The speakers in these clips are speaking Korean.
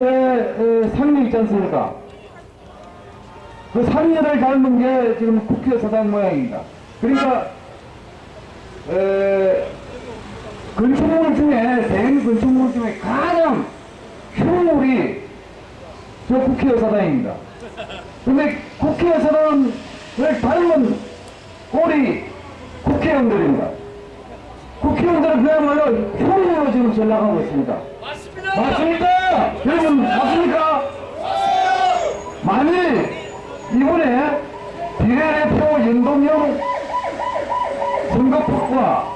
에, 상류 있지 않습니까? 그 상류를 닮은 게 지금 국회의사당 모양입니다. 그러니까 에, 건축물 중에 대형 건축물 중에 가장 흉물이 저 국회의사당입니다. 근데 국회의사당을 닮은 꼴이 국회의원들입니다. 국회의원들은 그야말로 흉물로 지금 전락하고 있습니다. 맞습니까? 여러분 맞습니까? 만일 이번에 비례대표 연동형 선거법과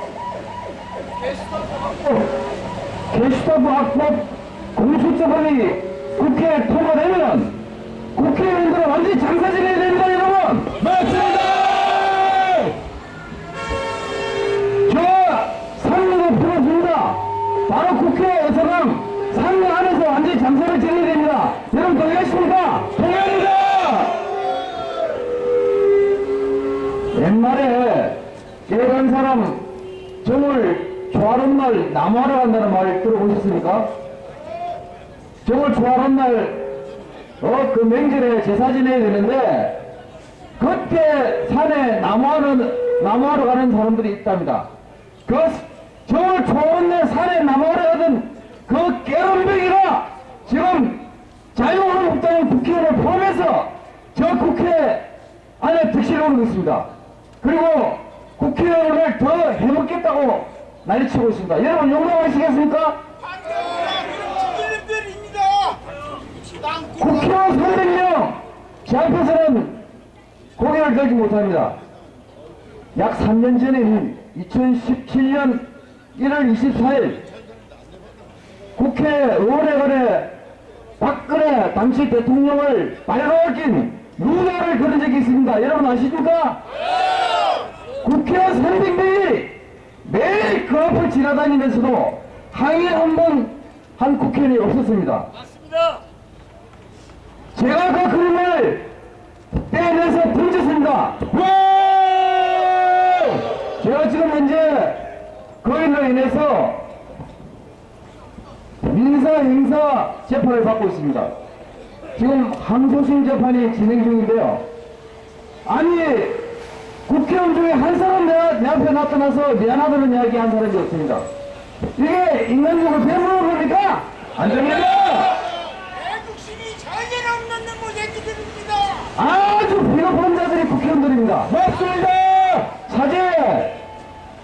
게시타부 악법 공수처법이 국회에 통과되면 국회의원들은 완전히 장사지내야 됩니다 여러분 맞습니다 저 상류도 풀어줍니다. 바로 국회에서는 상류 안에서 완전히 장사를 지내야 됩니다. 여러분 동의하십니까? 동의합니다. 옛말에 깨간 사람 정을 좋아하는 날 나무하러 간다는 말 들어보셨습니까? 정을 좋아하는 날 어, 그 명절에 제사 지내야 되는데 그때 산에 나무하는, 나무하러 가는 사람들이 있답니다. 그, 정을 좋은 날 산에 나무하러 가던 그 깨름병이가 지금 자유한국당 국회의원을 포함해서 저 국회 안에 득실을 오르고 있습니다. 그리고 국회의원을 더 해먹겠다고 난리치고 있습니다. 여러분 용납하시겠습니까? 국회의원 300명 제 앞에서는 고개를 들지 못합니다. 약 3년 전인 2017년 1월 24일 국회 의원회관에 박근혜 당시 대통령을 빨가벗긴 누나를 그린 적이 있습니다. 여러분 아십니까? 국회의원 300명이 매일 그 앞을 지나다니면서도 항의 한 번 한 국회의원이 없었습니다. 맞습니다. 제가 그 그림을 떼내서 던졌습니다. 제가 지금 현재 그일로 인해서 민사 행사 재판을 받고 있습니다. 지금 항소심 재판이 진행 중인데요. 아니 국회의원 중에 한 사람 내, 내 앞에 나타나서 미안하다는 이야기 한 사람이 없습니다. 이게 인간적으로 배부른 겁니까? 안 됩니다. 애국심이 전혀 없는 놈의 얘기들입니다. 아주 비겁한 자들이 국회의원들입니다. 맞습니다. 사제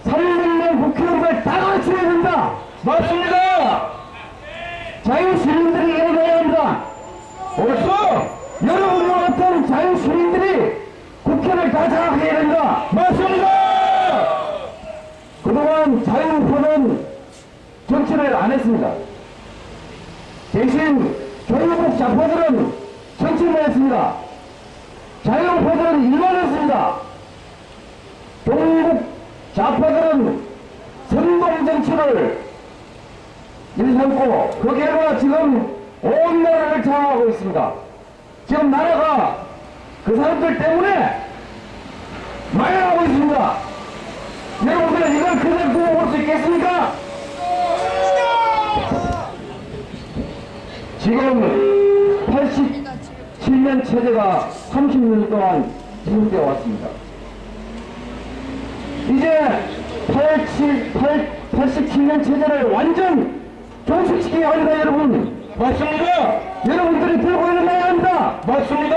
300명 국회의원들 다 가르쳐야 된다. 맞습니다. 자유시민들이 일어나야 합니다. 옳소. 여러분과 같은 자유시민들이 국회를 다 장악해야 된다. 맞습니다. 그동안 자유포는 정치를 안 했습니다. 대신 조국 좌파들은 정치를 했습니다. 자유포들은 일만 했습니다. 동국 좌파들은 선동정치를 일삼고 그 결과 지금 온 나라를 장악하고 있습니다. 지금 나라가 그 사람들 때문에 망해가고 있습니다. 여러분들 이걸 그대로 두고 볼 수 있겠습니까? 지금 87년 체제가 30년 동안 지속되어 왔습니다. 이제 87, 8, 87년 체제를 완전 종식시켜야 합니다, 여러분. 맞습니다. 여러분들이 들고 일어나야 합니다. 맞습니다.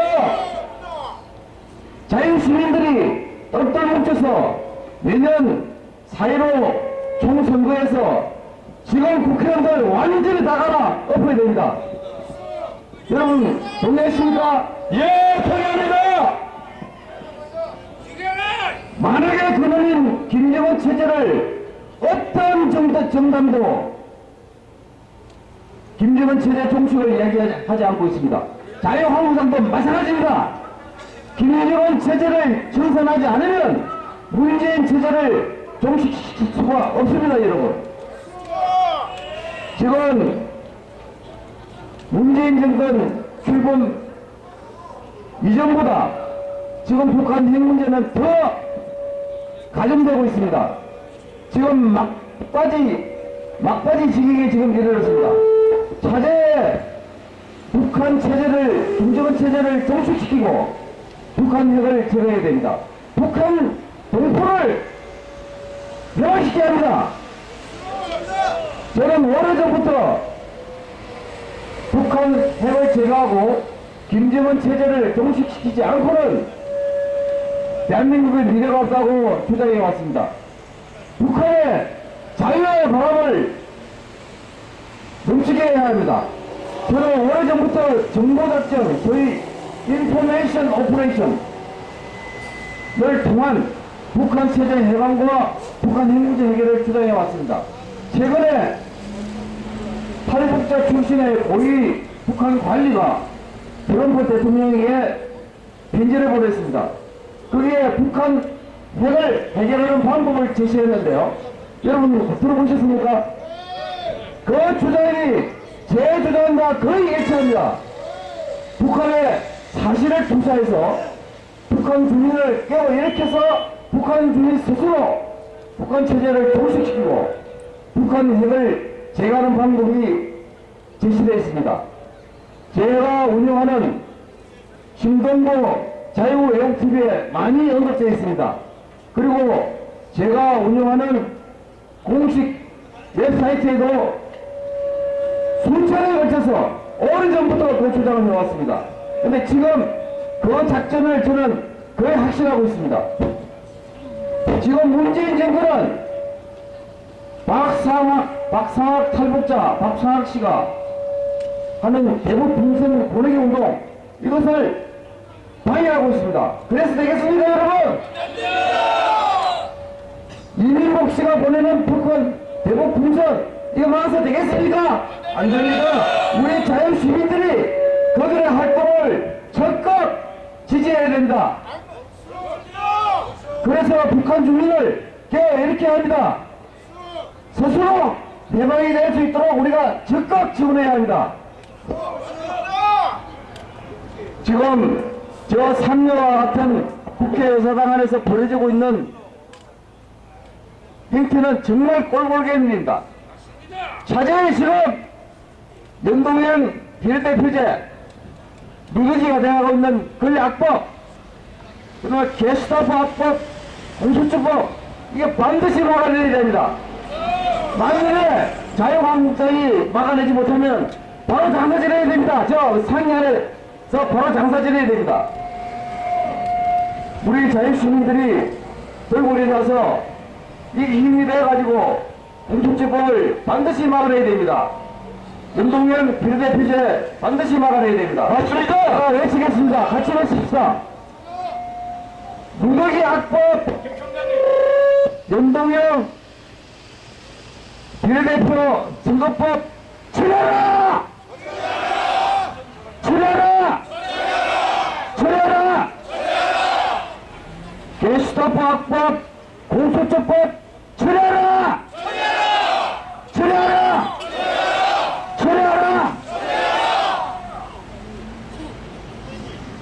자유시민들이 똘똘 뭉쳐서 내년 4.15 총선거에서 지금 국회의원들 완전히 다 갈아 엎어야 됩니다. 여러분 동의하십니까? 예, 동의합니다. 만약에 그놈인 김정은 체제를 어떤 정도 정당도 김정은 체제 종식을 이야기하지 않고 있습니다. 자유한국당도 마찬가지입니다. 김정은 체제를 청산하지 않으면 문재인 체제를 종식시킬 수가 없습니다, 여러분. 지금 문재인 정권 출범 이전보다 지금 북한 핵 문제는 더 가중되고 있습니다. 지금 막바지 막바지 지경에 지금 이르렀습니다. 차제 북한 체제를, 김정은 체제를 종식시키고 북한 핵을 제거해야 됩니다. 북한 동포를 멸시켜야 합니다. 저는 오래전부터 북한 핵을 제거하고 김정은 체제를 종식시키지 않고는 대한민국의 미래가 없다고 주장해 왔습니다. 북한의 자유의 바람을 해야 합니다. 저는 오래전부터 정보작전, 소위 information operation을 통한 북한 체제 해방과 북한 핵 문제 해결을 주장해 왔습니다. 최근에 탈북자 출신의 고위 북한 관리가 트럼프 대통령에게 편지를 보냈습니다. 거기에 북한 핵을 해결하는 방법을 제시했는데요. 여러분 들어보셨습니까? 그 주장이 제 주장과 거의 일치합니다. 북한의 사실을 투사해서 북한 주민을 깨어일으켜서 북한 주민 스스로 북한 체제를 종식시키고 북한 핵을 제거하는 방법이 제시되어 있습니다. 제가 운영하는 신동보 자유외국TV에 많이 언급되어 있습니다. 그리고 제가 운영하는 공식 웹사이트에도 걸쳐서 오래전부터 그 주장을 해왔습니다. 근데 지금 그 작전을 저는 거의 확신하고 있습니다. 지금 문재인 정권은 박상학, 박상학 탈북자, 박상학 씨가 하는 대북 분선 보내기 운동, 이것을 방해하고 있습니다. 그래서 되겠습니까, 여러분? 이민복 씨가 보내는 북한 대북 분선, 이거 막아서 되겠습니까? 안 됩니다. 우리 자연 시민들이 그들의 활동을 적극 지지해야 됩니다. 그래서 북한 주민을 깨어일으켜야 합니다. 스스로 대박이 될 수 있도록 우리가 적극 지원해야 합니다. 지금 저 삼녀와 같은 국회 의사당 안에서 벌어지고 있는 행태는 정말 꼴볼견입니다. 차제의 실업, 연동형 비례대표제, 누더기가 되어가고 있는 권리악법, 그다음에 게스타프 악법, 공수처법, 이게 반드시 막아내야 됩니다. 만일에 자유한국당이 막아내지 못하면 바로 장사 지내야 됩니다. 저 상위 안에서 바로 장사 지내야 됩니다. 우리 자유시민들이 들고 일어나서 이 힘이 돼가지고 공수처법을 반드시 막아내야 됩니다. 연동형 비례대표제 반드시 막아내야 됩니다. 맞습니까? 아, 외치겠습니다. 같이 외칩시다. 누더기 악법 연동형 비례대표 선거법 처리하라! 처리하라! 처리하라! 게스타프 악법 공소처법! 처리하라! 처리하라!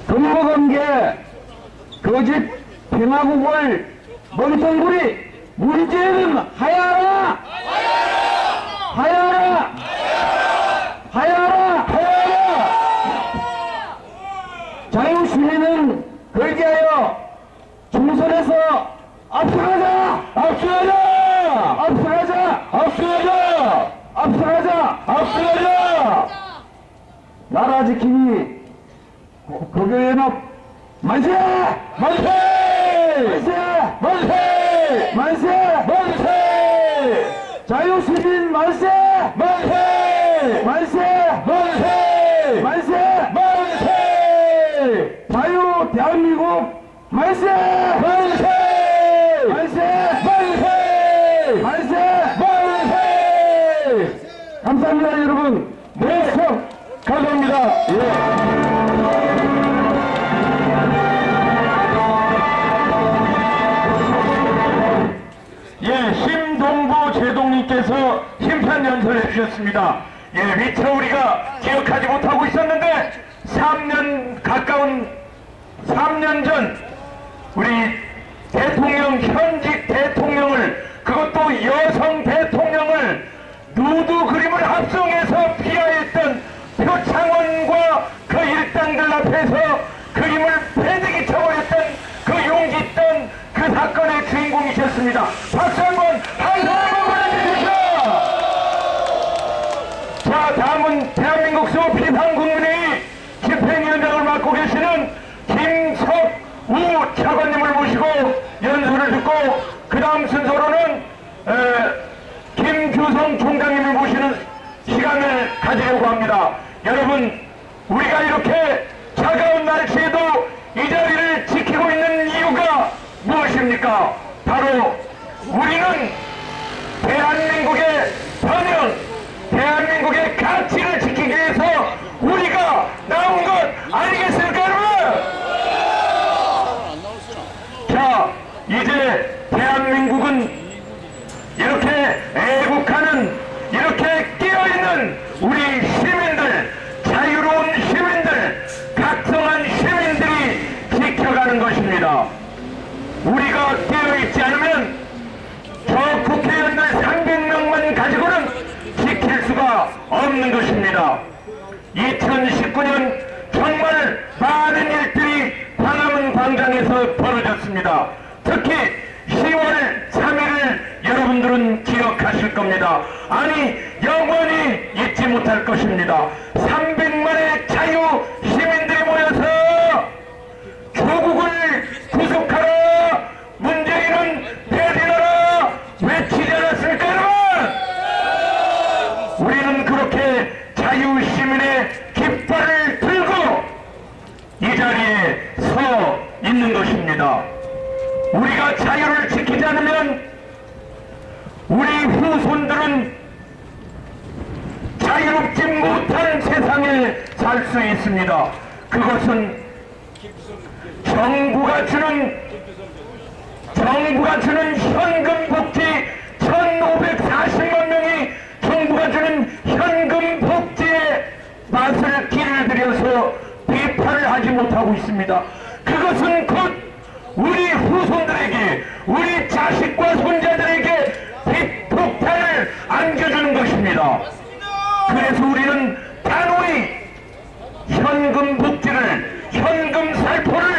근거관계 거짓 평화국을 멍텅구리 문제는 하야하라! 하야하라! 하야하라! 하야하라! 자유시민은 걸게하여 중선에서 앞서가자! 앞서가자! 앞서가자! 앞서가자! 앞서가자! 앞서가자! 나라 지킴이 거교연합 만세! 만세! 만세! 만세! 만세! 만세! 자유시민 만세! 만세! 만세! 만세! 만세! 만세! 자유 대한민국 만세! 만세! 만세! 만세! 만세! 만세! 감사합니다 여러분. 네, 감사합니다. 예. 주셨습니다. 예, 미처 우리가 기억하지 못하고 있었는데 3년 가까운 3년 전 우리 대통령 현직 대통령을 그것도 여성 대통령을 누드 그림을 합성해서 피하였던 표창원과 대장들 앞에서 그림을 패대기 쳐버렸던 그 용기 있던 그 사건의 주인공이셨습니다. 박수 한번 한 사람 한번 보내주십시오. 자, 다음은 대한민국 수 비상국민회의 집행위원장을 맡고 계시는 김석우 차관님을 모시고 연설을 듣고 그 다음 순서로는 에, 김규성 총장님을 모시는 시간을 가지려고 합니다. 여러분, 우리가 이렇게 차가운 날씨에도 이 자리를 지키고 있는 이유가 무엇입니까? 바로 우리는 대한민국의 번영, 대한민국의 가치를 지키기 위해서 우리가 나온 것 아니겠습니까, 여러분? 자, 이제 대한민국은 이렇게 애국하는, 이렇게 깨어있는 우리 시민들, 자유로운 시민들, 각성한 시민들이 지켜가는 것입니다. 우리가 깨어있지 않으면 저 국회의원들 300명만 가지고는 지킬 수가 없는 것입니다. 2019년 정말 많은 일들이 광화문 광장에서 벌어졌습니다. 특히 10월 3일을 여러분들은 기억하실 겁니다. 아니 영원히 잊지 못할 것입니다. 300만의 자유 시민들이 모여서 조국을 구속하라 문재인은 대신하라 외치지 여러분 우리는 그렇게 자유 시민의 깃발을 들고 이 자리에 서 있는 것입니다 우리가 자유를 지키지 않으면 우리 후손들은 자유롭지 못한 세상에 살 수 있습니다 그것은 정부가 주는 정부가 주는 현금 복지 1,540만 명이 정부가 주는 현금 복지에 맛을 길을 들여서 비판을 하지 못하고 있습니다. 그것은 곧 우리 후손들에게 우리 자식과 손자들에게 안겨주는 것입니다. 그래서 우리는 단호히 현금 복지를 현금 살포를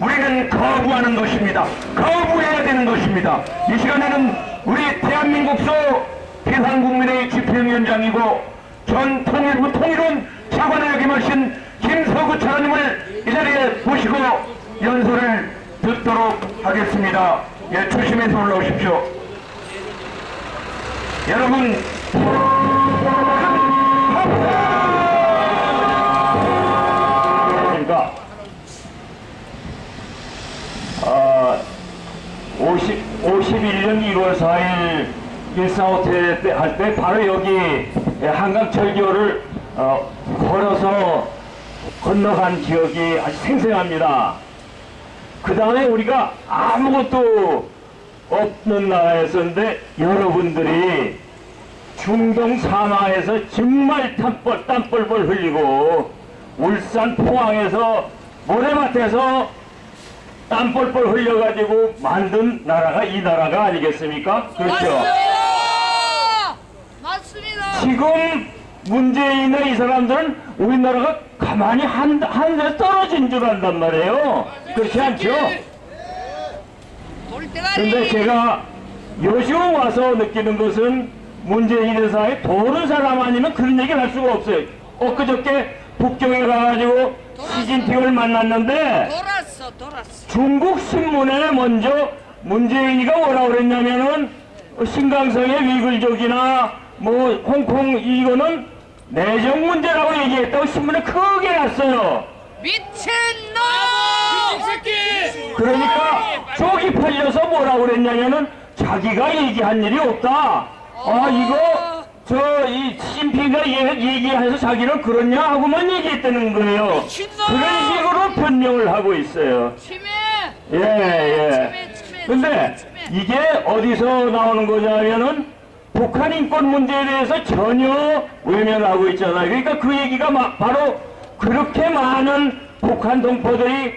우리는 거부하는 것입니다. 거부해야 되는 것입니다. 이 시간에는 우리 대한민국소 비상국민의 집행위원장이고 전 통일부 통일원 차관을 역임하신 김서구 차관님을 이 자리에 모시고 연설을 듣도록 하겠습니다. 예, 조심해서 올라오십시오. 여러분, 그러니까 어, 50, 51년 1월 4일 일사호텔 할때 바로 여기 한강철교를 어, 걸어서 건너간 기억이 아주 생생합니다. 그 다음에 우리가 아무것도 없는 나라였었는데 여러분들이 중동 사마에서 정말 땀뻘, 땀뻘뻘 흘리고 울산 포항에서 모래밭에서 땀뻘뻘 흘려가지고 만든 나라가 이 나라가 아니겠습니까? 그렇죠? 맞습니다. 맞습니다. 지금 문재인의 이 사람들은 우리나라가 가만히 한, 한 대 떨어진 줄 안단 말이에요. 그렇지 않죠? 근데 제가 요즘 와서 느끼는 것은 문재인 회사에 도는 사람 아니면 그런 얘기를 할 수가 없어요. 엊그저께 북경에 가가지고 시진핑을 만났는데 돌았어, 돌았어. 중국 신문에 먼저 문재인이가 뭐라 그랬냐면은 신강성의 위글족이나 뭐 홍콩 이거는 내정 문제라고 얘기했다고 신문에 크게 났어요. 미친놈! 그러니까 쪽이 팔려서 뭐라 그랬냐면은 자기가 얘기한 일이 없다. 아 이거 저 이 시진핑이가 얘- 얘기해서 자기는 그렇냐 하고만 얘기했다는 거예요. 미친놈! 그런 식으로 변명을 하고 있어요. 예, 예. 근데. 이게 어디서 나오는 거냐면은 북한 인권 문제에 대해서 전혀 외면하고 있잖아요. 그러니까 그 얘기가 마- 바로 그렇게 많은 북한 동포들이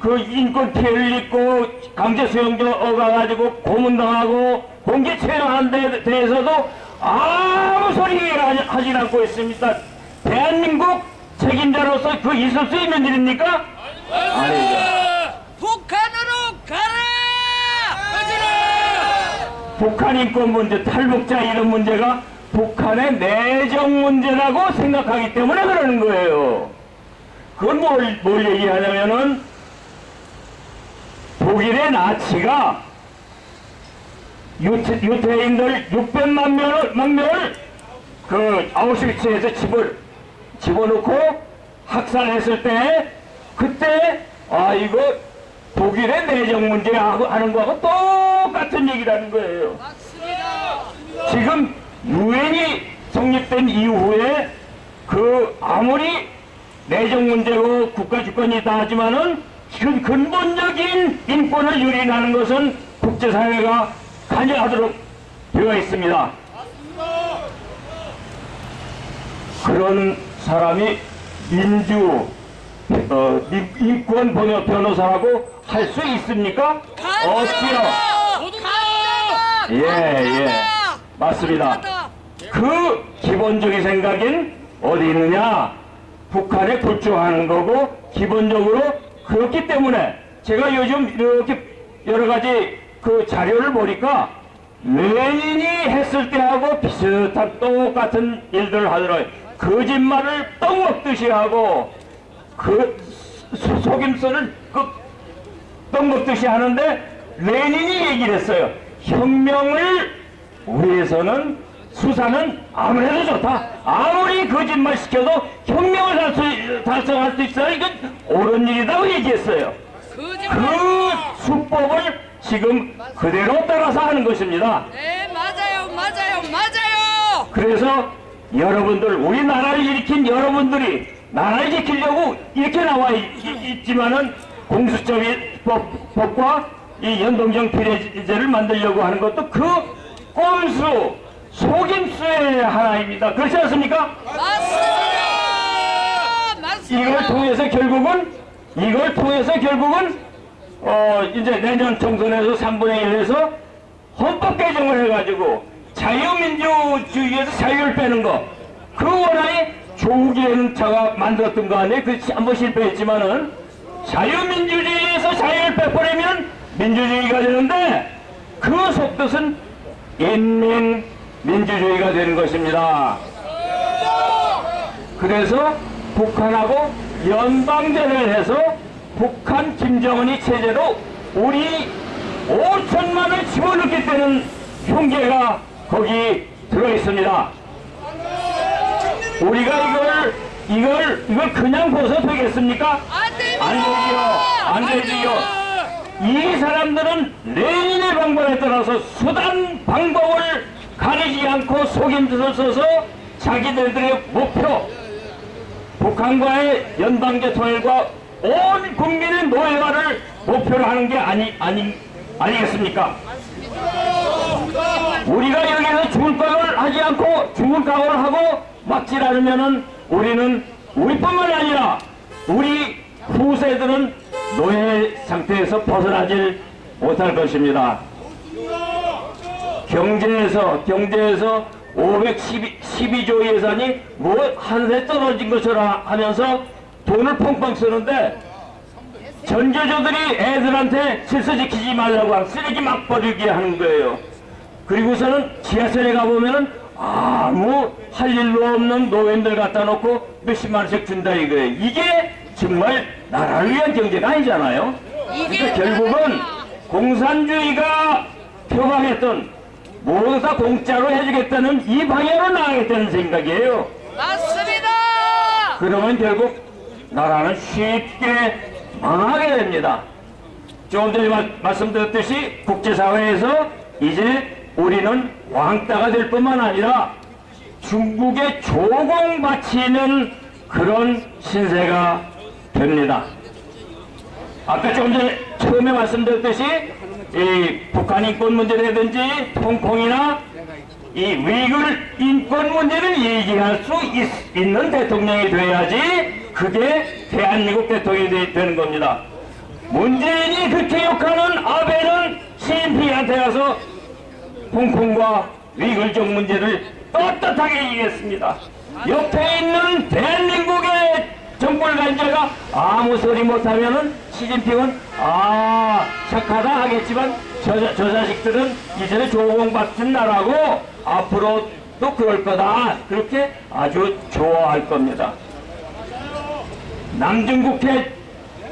그 인권 피해를 입고 강제 수용소 어가가지고 고문당하고 공개 체포한 데 대해서도 아무 소리 하지, 하지 않고 있습니다. 대한민국 책임자로서 그 있을 수 있는 일입니까? 아니죠. 북한으로 가라! 북한 인권 문제, 탈북자 이런 문제가 북한의 내정 문제라고 생각하기 때문에 그러는 거예요. 그건 뭘, 뭘 얘기하냐면은 독일의 나치가 유태, 유태 인들 600만 명을, 만 명을 그 아우슈비츠에서 집을 집어넣고 학살했을 때 그때 아 이거 독일의 내정 문제 하고 하는 거하고 똑같은 얘기라는 거예요. 맞습니다. 지금 유엔이 성립된 이후에 그 아무리 내정 문제고 국가 주권이다 하지만은 지금 근본적인 인권을 유린하는 것은 국제사회가 관여하도록 되어 있습니다. 그런 사람이 민주 어, 민- 인권 번역 변호사라고 할 수 있습니까? 없지요. 예, 예. 맞습니다. 그 기본적인 생각인 어디 있느냐? 북한에 굴주하는 거고 기본적으로 그렇기 때문에 제가 요즘 이렇게 여러 가지 그 자료를 보니까 레닌이 했을 때하고 비슷한 똑같은 일들을 하더라고요. 거짓말을 떡 먹듯이 하고 그 소- 속임수를 그떡 먹듯이 하는데 레닌이 얘기를 했어요. 혁명을 위해서는 수사는 아무래도 좋다. 아무리 거짓말 시켜도 혁명을 달 수, 달성할 수 있어야 이건 옳은 일이라고 얘기했어요. 그 수법을 지금 그대로 따라서 하는 것입니다. 네, 맞아요, 맞아요, 맞아요. 그래서 여러분들 우리나라를 일으킨 여러분들이 나라를 지키려고 이렇게 나와 있, 지만은 공수처법과 이 연동형 비례제를 만들려고 하는 것도 그 꼼수 속임수의 하나입니다. 그렇지 않습니까? 맞습니다. 맞습니다. 이걸 통해서 결국은 이걸 통해서 결국은 어 이제 내년 총선에서 3분의 1에서 헌법 개정을 해가지고 자유민주주의에서 자유를 빼는 거 그 원안이 자가 만들었던 거 아니에요? 그 한번 실패했지만은 자유민주주의에서 자유를 빼버리면 민주주의가 되는데 그 속뜻은 인민 민주주의가 되는 것입니다. 그래서 북한하고 연방제를 해서 북한 김정은이 체제로 우리 5천만을 집어넣기 때는 흉계가 거기 들어 있습니다. 우리가 이걸 이걸 이걸 그냥 벗어 되겠습니까? 안 되지요. 안 되지요. 이 사람들은 레닌의 방법에 따라서 수단 방법을 가리지 않고 속임수를 써서 자기들의 목표 북한과의 연방제 통일과 온 국민의 노예화를 목표로 하는 게 아니 아니 아니겠습니까? 우리가 여기서 죽을 각오를 하지 않고 죽을 각오를 하고 막질 않으면은 우리는 우리뿐만 아니라 우리 후세들은 노예 상태에서 벗어나질 못할 것입니다. 경제에서 경제에서 512조 예산이 뭐 한세 떨어진 것처럼 하면서 돈을 펑펑 쓰는데 전교조들이 애들한테 질서 지키지 말라고 하고 쓰레기 막 버리게 하는 거예요. 그리고서는 지하철에 가보면은 아무 할 일로 없는 노인들 갖다 놓고 몇십만 원씩 준다 이거예요. 이게 정말 나라를 위한 경제가 아니잖아요. 그러니까 결국은 공산주의가 표방했던 모두 다 공짜로 해주겠다는 이 방향으로 나가겠다는 생각이에요. 맞습니다. 그러면 결국 나라는 쉽게 망하게 됩니다. 조금 전에 마- 말씀드렸듯이 국제사회에서 이제 우리는 왕따가 될 뿐만 아니라 중국의 조공 바치는 그런 신세가 됩니다. 아까 조금 전에 처음에 말씀드렸듯이 이 북한 인권 문제라든지 홍콩이나 이 위글 인권 문제를 얘기할 수 있, 는 대통령이 돼야지 그게 대한민국 대통령이 되, 되는 겁니다. 문재인이 그렇게 욕하는 아베는 시진핑한테 가서 홍콩과 위글족 문제를 떳떳하게 얘기했습니다. 옆에 있는 대한민국의 아무 소리 못하면은 시진핑은 아 착하다 하겠지만 저, 저 자식들은 이제는 조공받은 나라고 앞으로도 그럴 거다 그렇게 아주 좋아할 겁니다. 남중국해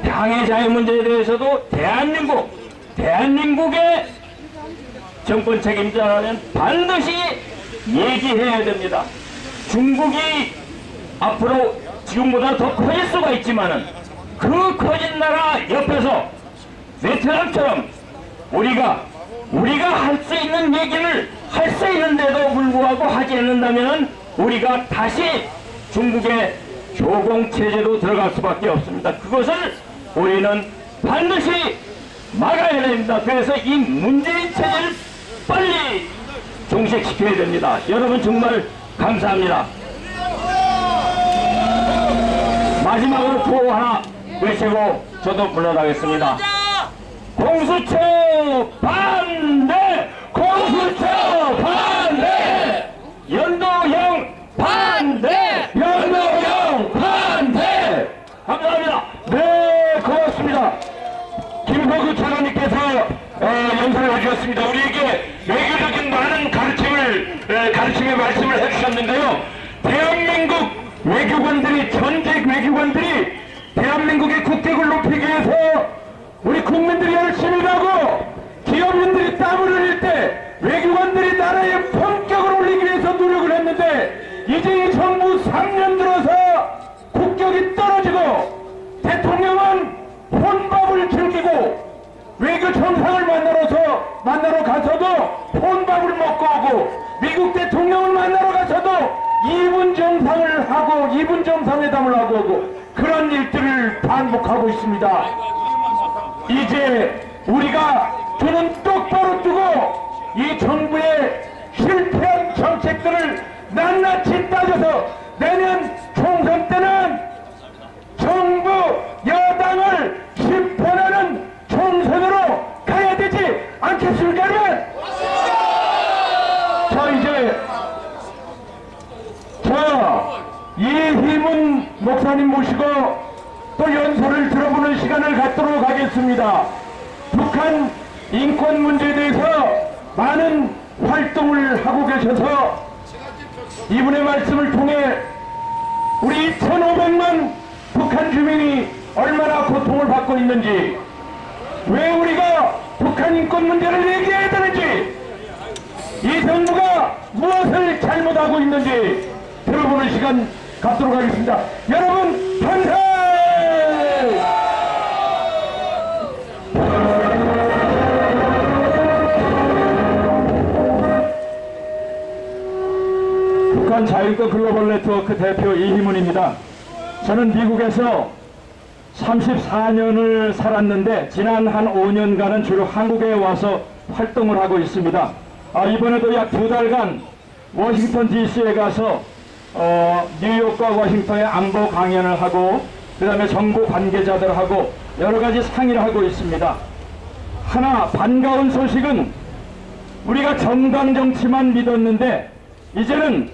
방해자의 문제에 대해서도 대한민국 대한민국의 정권 책임자는 반드시 얘기해야 됩니다. 중국이 앞으로 지금보다 더 커질 수가 있지만은 그 커진 나라 옆에서 베트남처럼 우리가 우리가 할 수 있는 얘기를 할 수 있는데도 불구하고 하지 않는다면 우리가 다시 중국의 조공 체제로 들어갈 수밖에 없습니다. 그것을 우리는 반드시 막아야 됩니다. 그래서 이 문재인 체제를 빨리 종식시켜야 됩니다. 여러분 정말 감사합니다. 마지막으로 구호 하나 외치고 저도 물러나겠습니다. 공수처 반대! 공수처 반대! 연도형 반대! 연도형 반대! 감사합니다. 네, 고맙습니다. 김석우 차관님께서 어, 연설을 해주셨습니다. 우리에게 외교적인 많은 가르침을 에, 가르침의 말씀을 해주셨는데요. 외교관들이 전직 외교관들이 대한민국의 국격을 높이기 위해서 우리 국민들이 열심히 일하고 기업인들이 땀을 흘릴 때 외교관들이 나라의 품격을 올리기 위해서 노력을 했는데 이제 이 정부 3년 들어서 국격이 떨어지고 대통령은 혼밥을 즐기고 외교 정상을 만나러서 만나러 가서도 혼밥을 먹고 오고 미국 대통령을 만나러 가서도 2분 정상을 하고 2분 정상회담을 하고 오고 그런 일들을 반복하고 있습니다. 이제 우리가 두는 똑바로 뜨고 이 정부의 실패한 정책들을 낱낱이 따져서 내년 총선 때는 34년을 살았는데 지난 한 5년간은 주로 한국에 와서 활동을 하고 있습니다. 아, 이번에도 약 두 달간 워싱턴 DC에 가서 어, 뉴욕과 워싱턴에 안보 강연을 하고 그 다음에 정부 관계자들하고 여러 가지 상의를 하고 있습니다. 하나 반가운 소식은 우리가 정당 정치만 믿었는데 이제는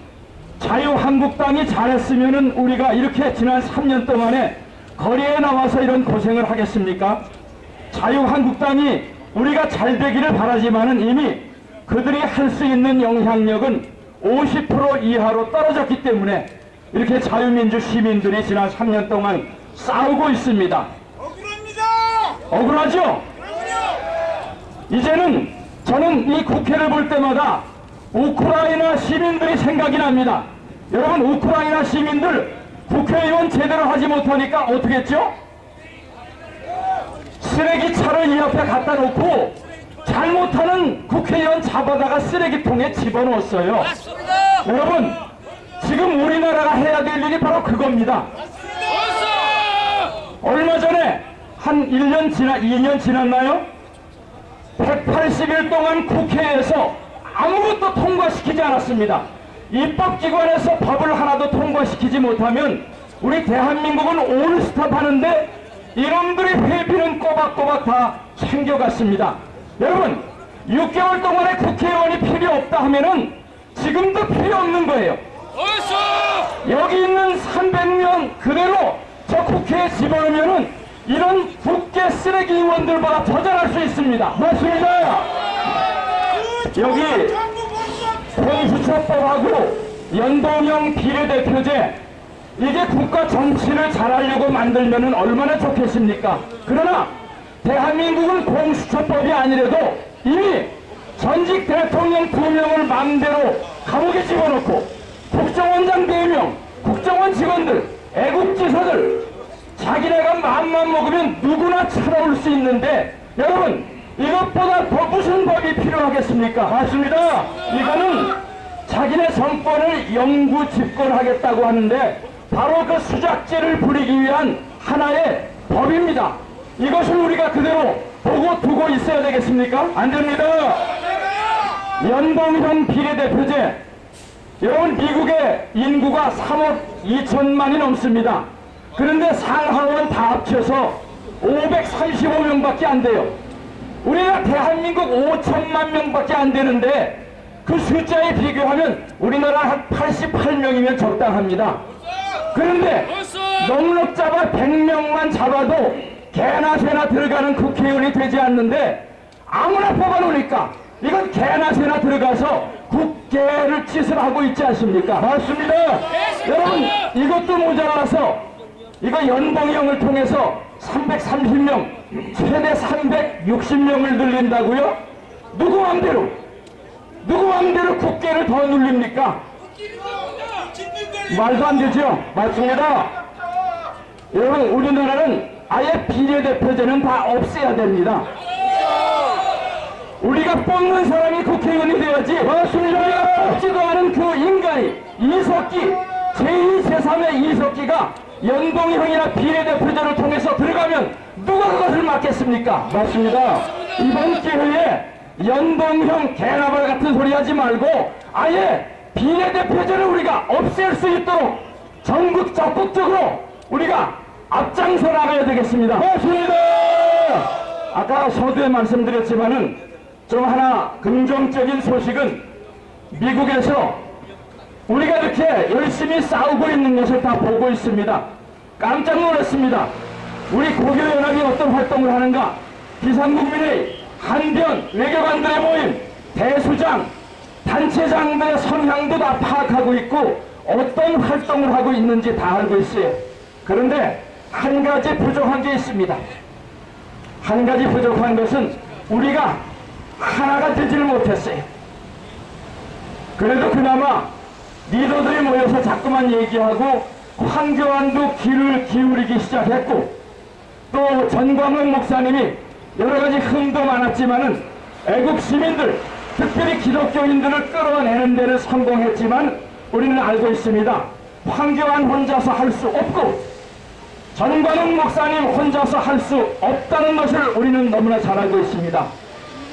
자유한국당이 잘했으면은 우리가 이렇게 지난 3년 동안에 거리에 나와서 이런 고생을 하겠습니까? 자유한국당이 우리가 잘 되기를 바라지만은 이미 그들이 할 수 있는 영향력은 50% 이하로 떨어졌기 때문에 이렇게 자유민주 시민들이 지난 3년 동안 싸우고 있습니다. 억울합니다. 억울하죠? 이제는 저는 이 국회를 볼 때마다 우크라이나 시민들이 생각이 납니다. 여러분 우크라이나 시민들 국회의원 제대로 하지 못하니까 어떻게 했죠? 쓰레기 차를 이 앞에 갖다 놓고 잘못하는 국회의원 잡아다가 쓰레기통에 집어넣었어요. 맞습니다. 여러분 지금 우리나라가 해야 될 일이 바로 그겁니다. 얼마 전에 한 1년 지나 2년 지났나요? 180일 동안 국회에서 아무것도 통과시키지 않았습니다. 입법기관에서 법을 하나도 통과시키지 못하면 우리 대한민국은 올스탑 하는데 이놈들이 회비는 꼬박꼬박 다 챙겨갔습니다. 여러분 6개월 동안에 국회의원이 필요 없다 하면은 지금도 필요 없는 거예요. 여기 있는 300명 그대로 저 국, 국회에 집어넣으면은 이런 국회 쓰레기 의원들보다 더 잘할 수 있습니다. 맞습니다. 여기 공수처법하고 연동형 비례대표제 이게 국가 정치를 잘하려고 만들면은 얼마나 좋겠습니까? 그러나 대한민국은 공수처법이 아니래도 이미 전직 대통령 두 명을 마음대로 감옥에 집어넣고 국정원장 네 명, 국정원 직원들, 애국지사들 자기네가 마음만 먹으면 누구나 찾아올 수 있는데 여러분 이것보다 더 무슨 법이 필요하겠습니까? 맞습니다. 이거는 자기네 정권을 영구 집권하겠다고 하는데 바로 그 수작죄를 부리기 위한 하나의 법입니다. 이것을 우리가 그대로 보고 두고 있어야 되겠습니까? 안 됩니다. 연동형 비례대표제 여러분 미국의 인구가 3억 2천만이 넘습니다. 그런데 상하원 다 합쳐서 535명밖에 안 돼요. 우리가 대한민국 5천만 명밖에 안 되는데 그 숫자에 비교하면 우리나라 한 88명이면 적당합니다. 그런데 넉넉 잡아 100명만 잡아도 개나 새나 들어가는 국회의원이 되지 않는데 아무나 뽑아놓으니까 이건 개나 새나 들어가서 국회를 짓을 하고 있지 않습니까? 맞습니다. 여러분 이것도 모자라서 이거 연봉형을 통해서 330명 최대 360명을 늘린다고요? 누구 맘대로 누구 맘대로 국회를 더 늘립니까? 말도 안 되죠? 맞습니다. 여러분 우리나라는 아예 비례대표제는 다 없애야 됩니다. 우리가 뽑는 사람이 국회의원이 돼야지. 맞습니다. 우리가 뽑지도 않은 그 인간이 이석기 제2, 제3의 이석기가 연동형이나 비례대표제를 통해서 들어가면 누가 그것을 막겠습니까? 맞습니다. 이번 기회에 연동형 개나발 같은 소리 하지 말고 아예 비례대표제를 우리가 없앨 수 있도록 전국 적극적으로 우리가 앞장서 나가야 되겠습니다. 맞습니다. 아까 서두에 말씀드렸지만은 좀 하나 긍정적인 소식은 미국에서 우리가 이렇게 열심히 싸우고 있는 것을 다 보고 있습니다. 깜짝 놀랐습니다. 우리 고교연합이 어떤 활동을 하는가? 비상국민의 한변 외교관들의 모임, 대수장, 단체장들의 성향도 다 파악하고 있고 어떤 활동을 하고 있는지 다 알고 있어요. 그런데 한 가지 부족한 게 있습니다. 한 가지 부족한 것은 우리가 하나가 되지를 못했어요. 그래도 그나마 리더들이 모여서 자꾸만 얘기하고 황교안도 귀를 기울이기 시작했고 또 전광훈 목사님이 여러 가지 흠도 많았지만은 애국 시민들 특별히 기독교인들을 끌어내는 데는 성공했지만 우리는 알고 있습니다. 황교안 혼자서 할 수 없고 전광훈 목사님 혼자서 할 수 없다는 것을 우리는 너무나 잘 알고 있습니다.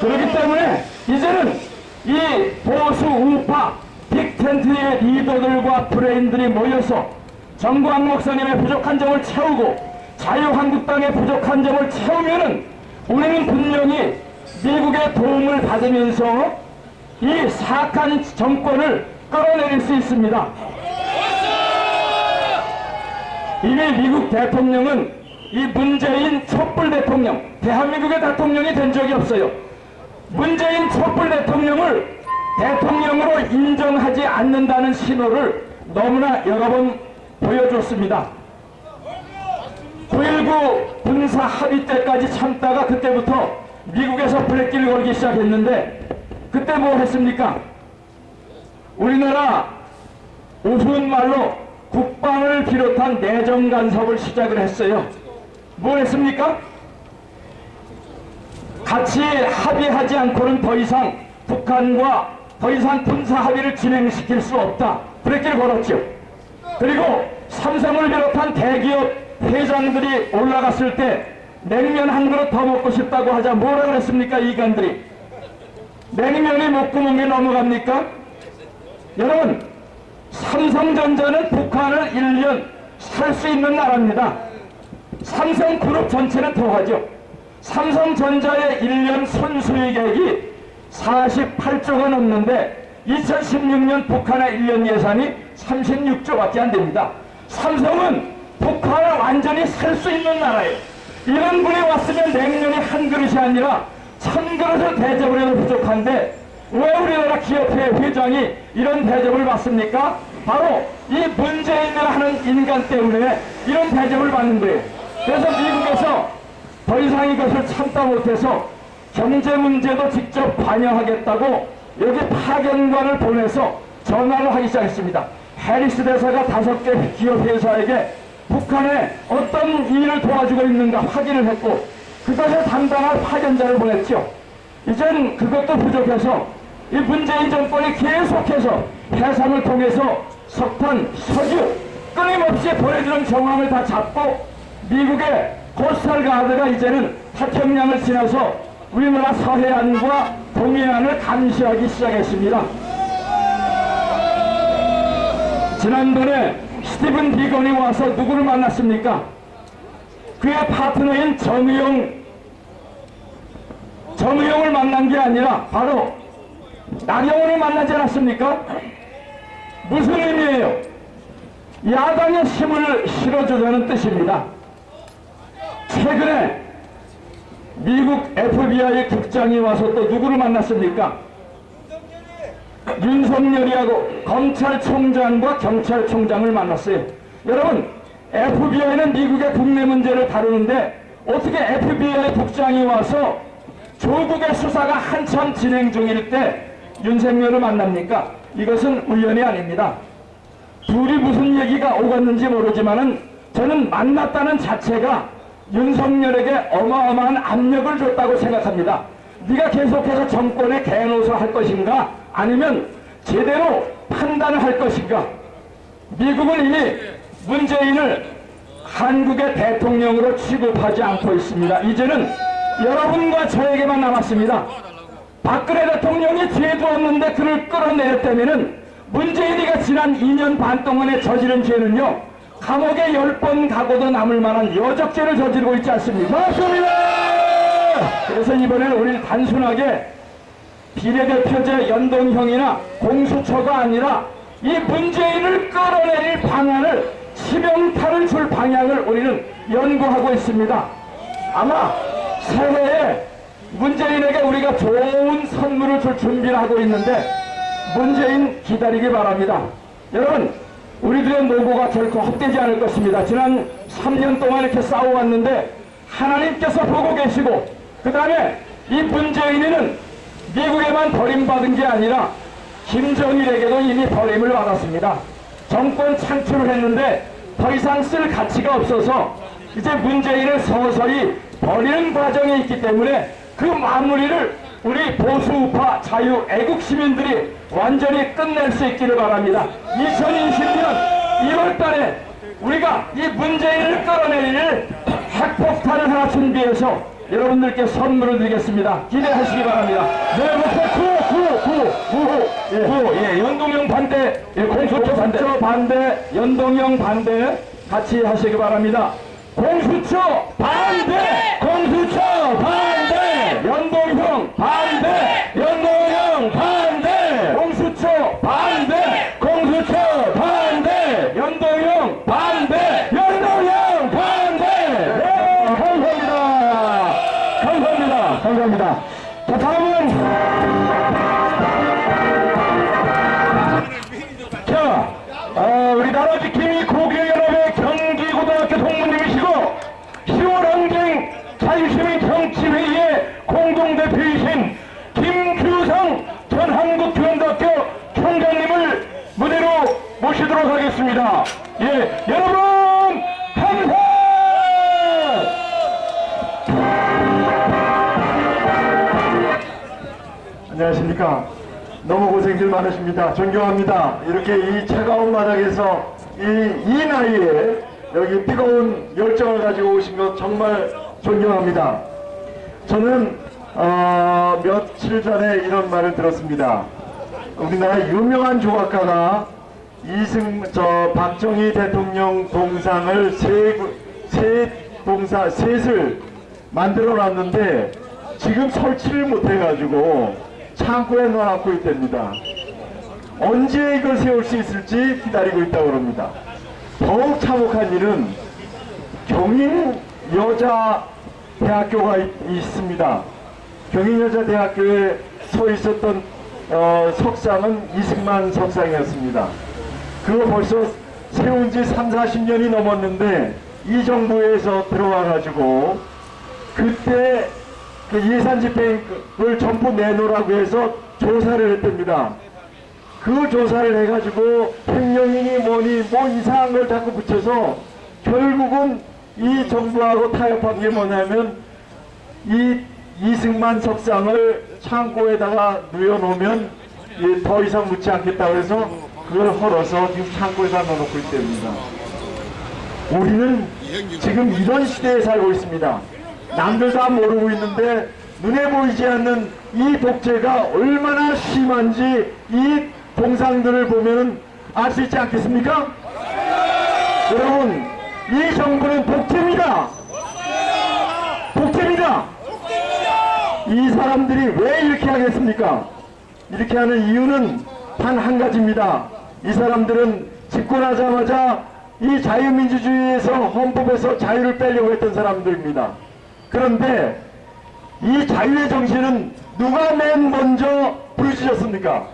그렇기 때문에 이제는 이 보수 우파 빅 텐트의 리더들과 브레인들이 모여서 정광 목사님의 부족한 점을 채우고 자유한국당의 부족한 점을 채우면은 우리는 분명히 미국의 도움을 받으면서 이 사악한 정권을 끌어내릴 수 있습니다. 이미 미국 대통령은 이 문재인 촛불 대통령, 대한민국의 대통령이 된 적이 없어요. 문재인 촛불 대통령을 대통령으로 인정하지 않는다는 신호를 너무나 여러 번 보여줬습니다. 9.19 군사 합의 때까지 참다가 그때부터 미국에서 브레길을 걸기 시작했는데 그때 뭐 했습니까? 우리나라 우스운 말로 국방을 비롯한 내정 간섭을 시작을 했어요. 뭐 했습니까? 같이 합의하지 않고는 더 이상 북한과 더 이상 군사 합의를 진행시킬 수 없다. 브레이크를 걸었죠. 그리고 삼성을 비롯한 대기업 회장들이 올라갔을 때 냉면 한 그릇 더 먹고 싶다고 하자 뭐라 그랬습니까 이간들이 냉면이 목구멍에 넘어갑니까? 여러분 삼성전자는 북한을 1년 살 수 있는 나라입니다. 삼성그룹 전체는 더하죠. 삼성전자의 1년 순수익액이 48조가 넘는데 2016년 북한의 1년 예산이 36조밖에 안 됩니다. 삼성은 북한을 완전히 살 수 있는 나라예요. 이런 분이 왔으면 냉면이 한 그릇이 아니라 천 그릇을 대접을 해도 부족한데 왜 우리나라 기업회 회장이 이런 대접을 받습니까? 바로 이 문재인이라 하는 인간 때문에 이런 대접을 받는 거예요. 그래서 미국에서 더 이상 이것을 참다 못해서 경제 문제도 직접 관여하겠다고 여기 파견관을 보내서 전화를 하기 시작했습니다. 해리스 대사가 다섯 개 기업 회사에게 북한에 어떤 일을 도와주고 있는가 확인을 했고 그것을 담당할 파견자를 보냈죠. 이젠 그것도 부족해서 이 문재인 정권이 계속해서 해상을 통해서 석탄, 석유 끊임없이 보내주는 정황을 다 잡고 미국의 코스탈 가드가 이제는 태평양을 지나서 우리나라 서해안과 동해안을 감시하기 시작했습니다. 지난번에 스티븐 비건이 와서 누구를 만났습니까? 그의 파트너인 정의용, 정의용을 만난 게 아니라 바로 나경원을 만나지 않았습니까? 무슨 의미예요? 야당의 힘을 실어주자는 뜻입니다. 최근에 미국 FBI 국장이 와서 또 누구를 만났습니까? 윤석열이하고 검찰총장과 경찰총장을 만났어요. 여러분, FBI는 미국의 국내 문제를 다루는데 어떻게 FBI 국장이 와서 조국의 수사가 한참 진행 중일 때 윤석열을 만납니까? 이것은 우연이 아닙니다. 둘이 무슨 얘기가 오갔는지 모르지만 은 저는 만났다는 자체가 윤석열에게 어마어마한 압력을 줬다고 생각합니다. 네가 계속해서 정권의 개노소 할 것인가 아니면 제대로 판단을 할 것인가 미국은 이미 문재인을 한국의 대통령으로 취급하지 않고 있습니다. 이제는 여러분과 저에게만 남았습니다. 박근혜 대통령이 죄도 없는데 그를 끌어내렸다면은 문재인이가 지난 2년 반 동안에 저지른 죄는요 감옥에 10번 가고도 남을 만한 여적죄를 저지르고 있지 않습니까? 맞습니다! 그래서 이번에는 우리는 단순하게 비례대표제 연동형이나 공수처가 아니라 이 문재인을 끌어내릴 방안을 치명타를 줄 방향을 우리는 연구하고 있습니다. 아마 새해에 문재인에게 우리가 좋은 선물을 줄 준비를 하고 있는데 문재인 기다리기 바랍니다. 여러분 우리들의 노고가 결코 헛되지 않을 것입니다. 지난 3년 동안 이렇게 싸워왔는데 하나님께서 보고 계시고 그 다음에 이 문재인이는 미국에만 버림받은 게 아니라 김정일에게도 이미 버림을 받았습니다. 정권 창출을 했는데 더 이상 쓸 가치가 없어서 이제 문재인을 서서히 버리는 과정에 있기 때문에 그 마무리를 우리 보수우파 자유 애국 시민들이 완전히 끝낼 수 있기를 바랍니다. 2020년 1월 달에 우리가 이 문재인을 끌어내릴 핵폭탄을 하나 준비해서 여러분들께 선물을 드리겠습니다. 기대하시기 바랍니다. 네, 목표 구호, 구호, 구호, 구호, 예, 구호, 예, 연동형 반대, 예, 공수처 반대, 반대, 연동형 반대 같이 하시기 바랍니다. 공수처 반대, 공수처 반대, 연동형 반대, 연동형 반대, 하겠습니다. 예, 여러분 감사! 안녕하십니까. 너무 고생들 많으십니다. 존경합니다. 이렇게 이 차가운 바닥에서 이, 이 나이에 여기 뜨거운 열정을 가지고 오신 것 정말 존경합니다. 저는 어, 며칠 전에 이런 말을 들었습니다. 우리나라 유명한 조각가가 이승 저 박정희 대통령 동상을 세, 구- 세 동사 셋을 만들어 놨는데 지금 설치를 못 해 가지고 창고에 넣어놓고 있답니다. 언제 이걸 세울 수 있을지 기다리고 있다고 합니다. 더욱 참혹한 일은 경인 여자 대학교가 있, 있습니다. 경인 여자 대학교에 서 있었던 어, 석상은 이승만 석상이었습니다. 그거 벌써 세운 지 3, 40년이 넘었는데 이 정부에서 들어와 가지고 그때 그 예산 집행을 전부 내놓으라고 해서 조사를 했답니다. 그 조사를 해가지고 횡령이니 뭐니 뭐 이상한 걸 자꾸 붙여서 결국은 이 정부하고 타협한 게 뭐냐면 이 이승만 석상을 창고에다가 누워놓으면 이더 이상 묻지 않겠다고 해서 그걸 헐어서 지금 창고에다 넣어놓고 있답니다. 우리는 지금 이런 시대에 살고 있습니다. 남들 다 모르고 있는데 눈에 보이지 않는 이 독재가 얼마나 심한지 이 동상들을 보면 알 수 있지 않겠습니까? 여러분, 이 정부는 독재입니다. 독재입니다. 이 사람들이 왜 이렇게 하겠습니까? 이렇게 하는 이유는 단 한 가지입니다. 이 사람들은 집권하자마자 이 자유민주주의에서 헌법에서 자유를 빼려고 했던 사람들입니다. 그런데 이 자유의 정신은 누가 맨 먼저 부르짖었습니까?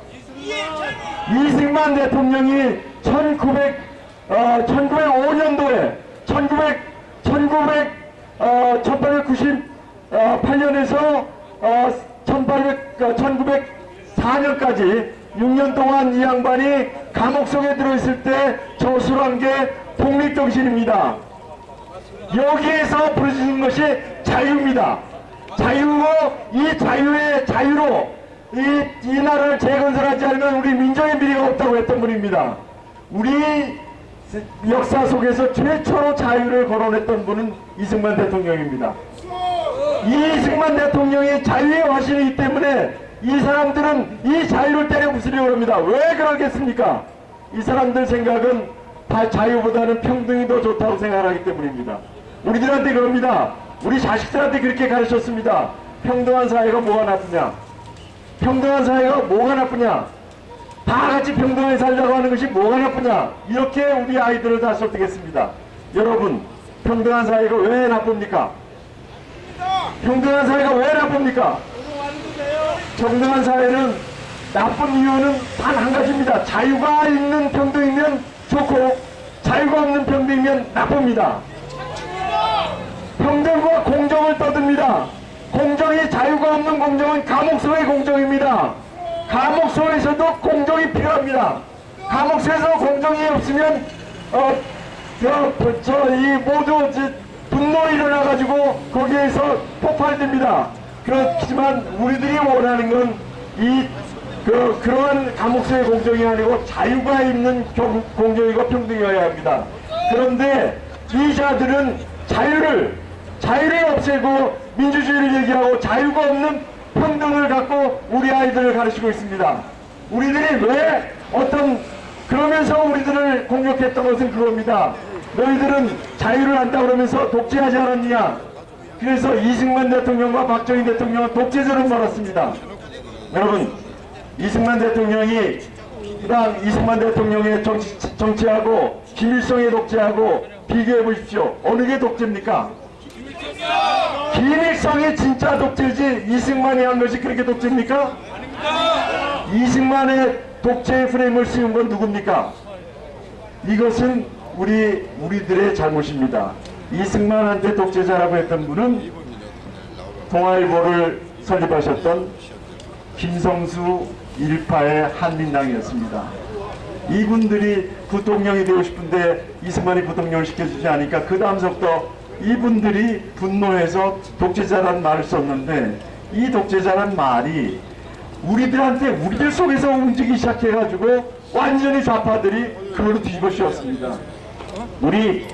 이승만 대통령이 1900, 어, 1905년도에 1900, 1900, 어, 1898년에서 어, 1800, 어, 1904년까지 6년 동안 이 양반이 감옥 속에 들어있을 때 저술한 게 독립정신입니다. 여기에서 부르짖는 것이 자유입니다. 자유고 이 자유의 자유로 이, 이 나라를 재건설하지 않으면 우리 민족의 미래가 없다고 했던 분입니다. 우리 역사 속에서 최초로 자유를 거론했던 분은 이승만 대통령입니다. 이승만 대통령이 자유의 화신이기 때문에 이 사람들은 이 자유를 때려 부수려고 합니다. 왜 그러겠습니까? 이 사람들 생각은 다 자유보다는 평등이 더 좋다고 생각하기 때문입니다. 우리들한테 그럽니다. 우리 자식들한테 그렇게 가르쳤습니다. 평등한 사회가 뭐가 나쁘냐? 평등한 사회가 뭐가 나쁘냐? 다 같이 평등하게 살자고 하는 것이 뭐가 나쁘냐? 이렇게 우리 아이들을 다 설득했습니다. 여러분, 평등한 사회가 왜 나쁩니까? 평등한 사회가 왜 나쁩니까? 평등한 사회는 나쁜 이유는 단 한 가지입니다. 자유가 있는 평등이면 좋고 자유가 없는 평등이면 나쁩니다. 평등과 공정을 떠듭니다. 공정이 자유가 없는 공정은 감옥소의 공정입니다. 감옥소에서도 공정이 필요합니다. 감옥소에서 공정이 없으면 어, 저, 저, 이 모두 저, 분노 일어나가지고 거기에서 폭발됩니다. 그렇지만 우리들이 원하는 건 이 그, 그러한 감옥소의 공정이 아니고 자유가 있는 경- 공정이고 평등이어야 합니다. 그런데 이 자들은 자유를 자유를 없애고 민주주의를 얘기하고 자유가 없는 평등을 갖고 우리 아이들을 가르치고 있습니다. 우리들이 왜 어떤 그러면서 우리들을 공격했던 것은 그겁니다. 너희들은 자유를 한다 그러면서 독재하지 않았느냐? 그래서 이승만 대통령과 박정희 대통령은 독재자로 말았습니다. 여러분, 이승만 대통령이 그당 이승만 대통령의 정치, 정치하고 김일성의 독재하고 비교해 보십시오. 어느 게 독재입니까? 김일성이 진짜 독재지 이승만이 한 것이 그렇게 독재입니까? 이승만의 독재의 프레임을 씌운 건 누굽니까? 이것은 우리 우리들의 잘못입니다. 이승만 한테 독재자라고 했던 분은 동아일보를 설립하셨던 김성수 일파의 한민당이었습니다. 이분들이 부통령이 되고 싶은데 이승만이 부통령을 시켜주지 않으니까 그 다음부터 이분들이 분노해서 독재자라는 말을 썼는데 이 독재자란 말이 우리들한테 우리들 속에서 움직이기 시작해가지고 완전히 좌파들이 그걸로 뒤집어 씌웠습니다. 우리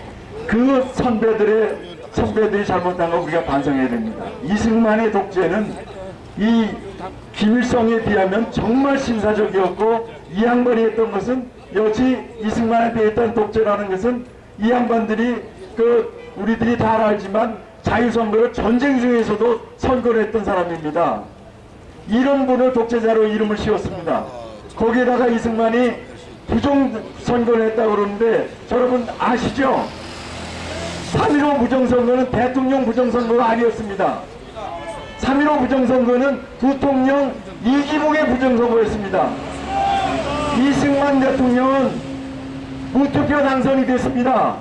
그 선배들의 선배들이 잘못한 거 우리가 반성해야 됩니다. 이승만의 독재는 이 김일성에 비하면 정말 신사적이었고 이 양반이 했던 것은 여지 이승만한테 했던 독재라는 것은 이 양반들이 그 우리들이 다 알지만 자유선거를 전쟁 중에서도 선거를 했던 사람입니다. 이런 분을 독재자로 이름을 씌웠습니다. 거기에다가 이승만이 부정 선거를 했다고 그러는데 여러분 아시죠? 3.15 부정선거는 대통령 부정선거가 아니었습니다. 3.15 부정선거는 부통령 이기복의 부정선거였습니다. 이승만 대통령은 무투표 당선이 됐습니다.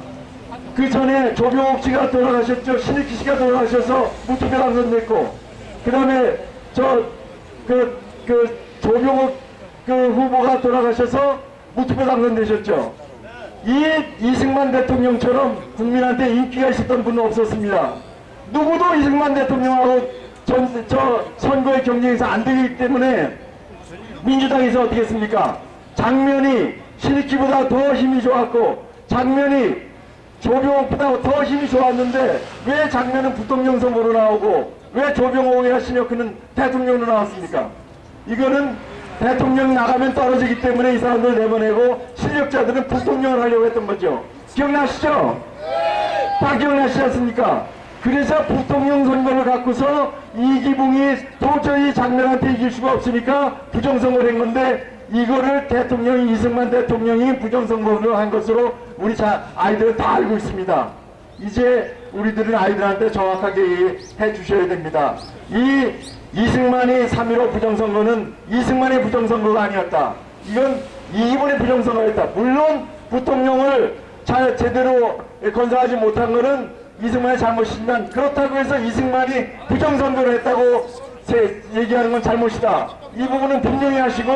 그 전에 조병옥 씨가 돌아가셨죠. 신익희 씨가 돌아가셔서 무투표 당선됐고, 그 다음에 저, 그, 그, 조병옥 그 후보가 돌아가셔서 무투표 당선되셨죠. 이 이승만 대통령처럼 국민한테 인기가 있었던 분은 없었습니다. 누구도 이승만 대통령하고 전, 저 선거의 경쟁에서 안 되기 때문에 민주당에서 어떻게 했습니까? 장면이 신익희보다 더 힘이 좋았고 장면이 조병옥보다 더 힘이 좋았는데 왜 장면은 부통령 선거로 나오고 왜 조병옥이나 신혁희는 대통령으로 나왔습니까? 이거는 대통령 나가면 떨어지기 때문에 이 사람들 내보내고 실력자들은 부통령을 하려고 했던 거죠. 기억나시죠? 다 기억나시지 않습니까? 그래서 부통령 선거를 갖고서 이기붕이 도저히 장면한테 이길 수가 없으니까 부정선거를 한 건데 이거를 대통령 이승만 대통령이 부정선거를 한 것으로 우리 자 아이들은 다 알고 있습니다. 이제 우리들은 아이들한테 정확하게 해 주셔야 됩니다. 이 이승만이 3.15 부정선거는 이승만의 부정선거가 아니었다. 이건 이기분의 부정선거였다. 물론 부통령을 잘 제대로 건설하지 못한 것은 이승만의 잘못이지만 그렇다고 해서 이승만이 부정선거를 했다고 제- 얘기하는 건 잘못이다. 이 부분은 분명히 하시고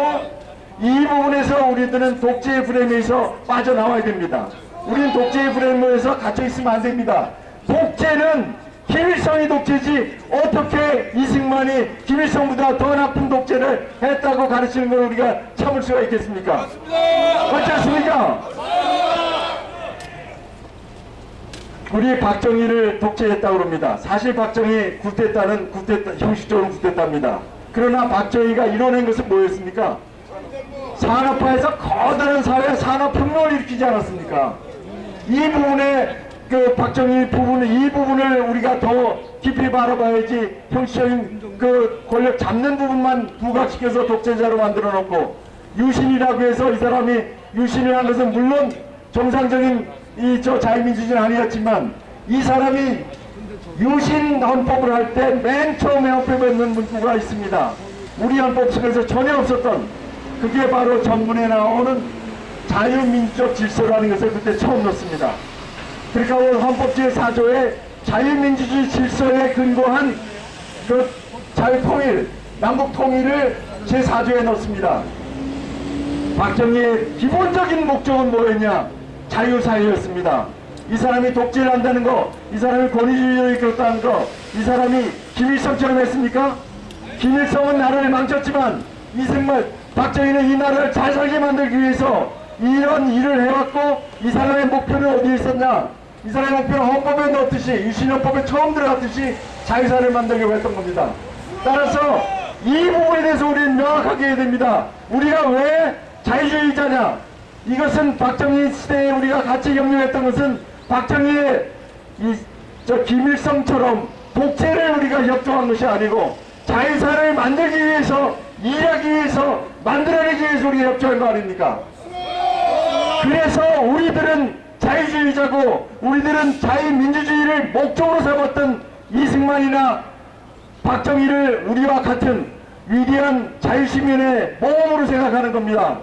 이 부분에서 우리들은 독재의 프레임에서 빠져나와야 됩니다. 우리는 독재의 프레임에서 갇혀 있으면 안 됩니다. 독재는 김일성이 독재지 어떻게 이승만이 김일성보다 더 나쁜 독재를 했다고 가르치는 걸 우리가 참을 수가 있겠습니까? 그렇지 않습니까? 우리 박정희를 독재했다고 합니다. 사실 박정희 굿됐다는 굿됐다, 형식적으로 굿됐답니다. 그러나 박정희가 이뤄낸 것은 뭐였습니까? 산업화에서 커다란 사회 산업혁명을 일으키지 않았습니까? 이 부분에 그 박정희 부분을 이 부분을 우리가 더 깊이 바라봐야지 형식적인 그 권력 잡는 부분만 부각시켜서 독재자로 만들어 놓고 유신이라고 해서 이 사람이 유신이라는 것은 물론 정상적인 이 저 자유민주주의는 아니었지만 이 사람이 유신 헌법을 할 때 맨 처음에 헌법에 있는 문구가 있습니다. 우리 헌법 속에서 전혀 없었던 그게 바로 전문에 나오는 자유민주적 질서라는 것을 그때 처음 넣습니다. 그러니까 오늘 헌법 제4조에 자유민주주의 질서에 근거한 그 자유통일, 남북통일을 제4조에 넣습니다. 박정희의 기본적인 목적은 뭐였냐? 자유사회였습니다. 이 사람이 독재를 한다는 거, 이 사람이 권위주의를 이끌었다는 거, 이 사람이 김일성처럼 했습니까? 김일성은 나라를 망쳤지만 이승만, 박정희는 이 나라를 잘 살게 만들기 위해서 이런 일을 해왔고 이 사람의 목표는 어디에 있었냐? 이 사람의 목표는 헌법에 넣었듯이 유신헌법에 처음 들어갔듯이 자유사회를 만들려고 했던 겁니다. 따라서 이 부분에 대해서 우리는 명확하게 해야 됩니다. 우리가 왜 자유주의자냐? 이것은 박정희 시대에 우리가 같이 경영했던 것은 박정희의 이, 저 김일성처럼 독재를 우리가 협조한 것이 아니고 자유사회를 만들기 위해서 일하기 위해서 만들어내기 위해서 우리가 협조한 거 아닙니까? 그래서 우리들은 자유주의자고 우리들은 자유민주주의를 목적으로 삼았던 이승만이나 박정희를 우리와 같은 위대한 자유시민의 모험으로 생각하는 겁니다.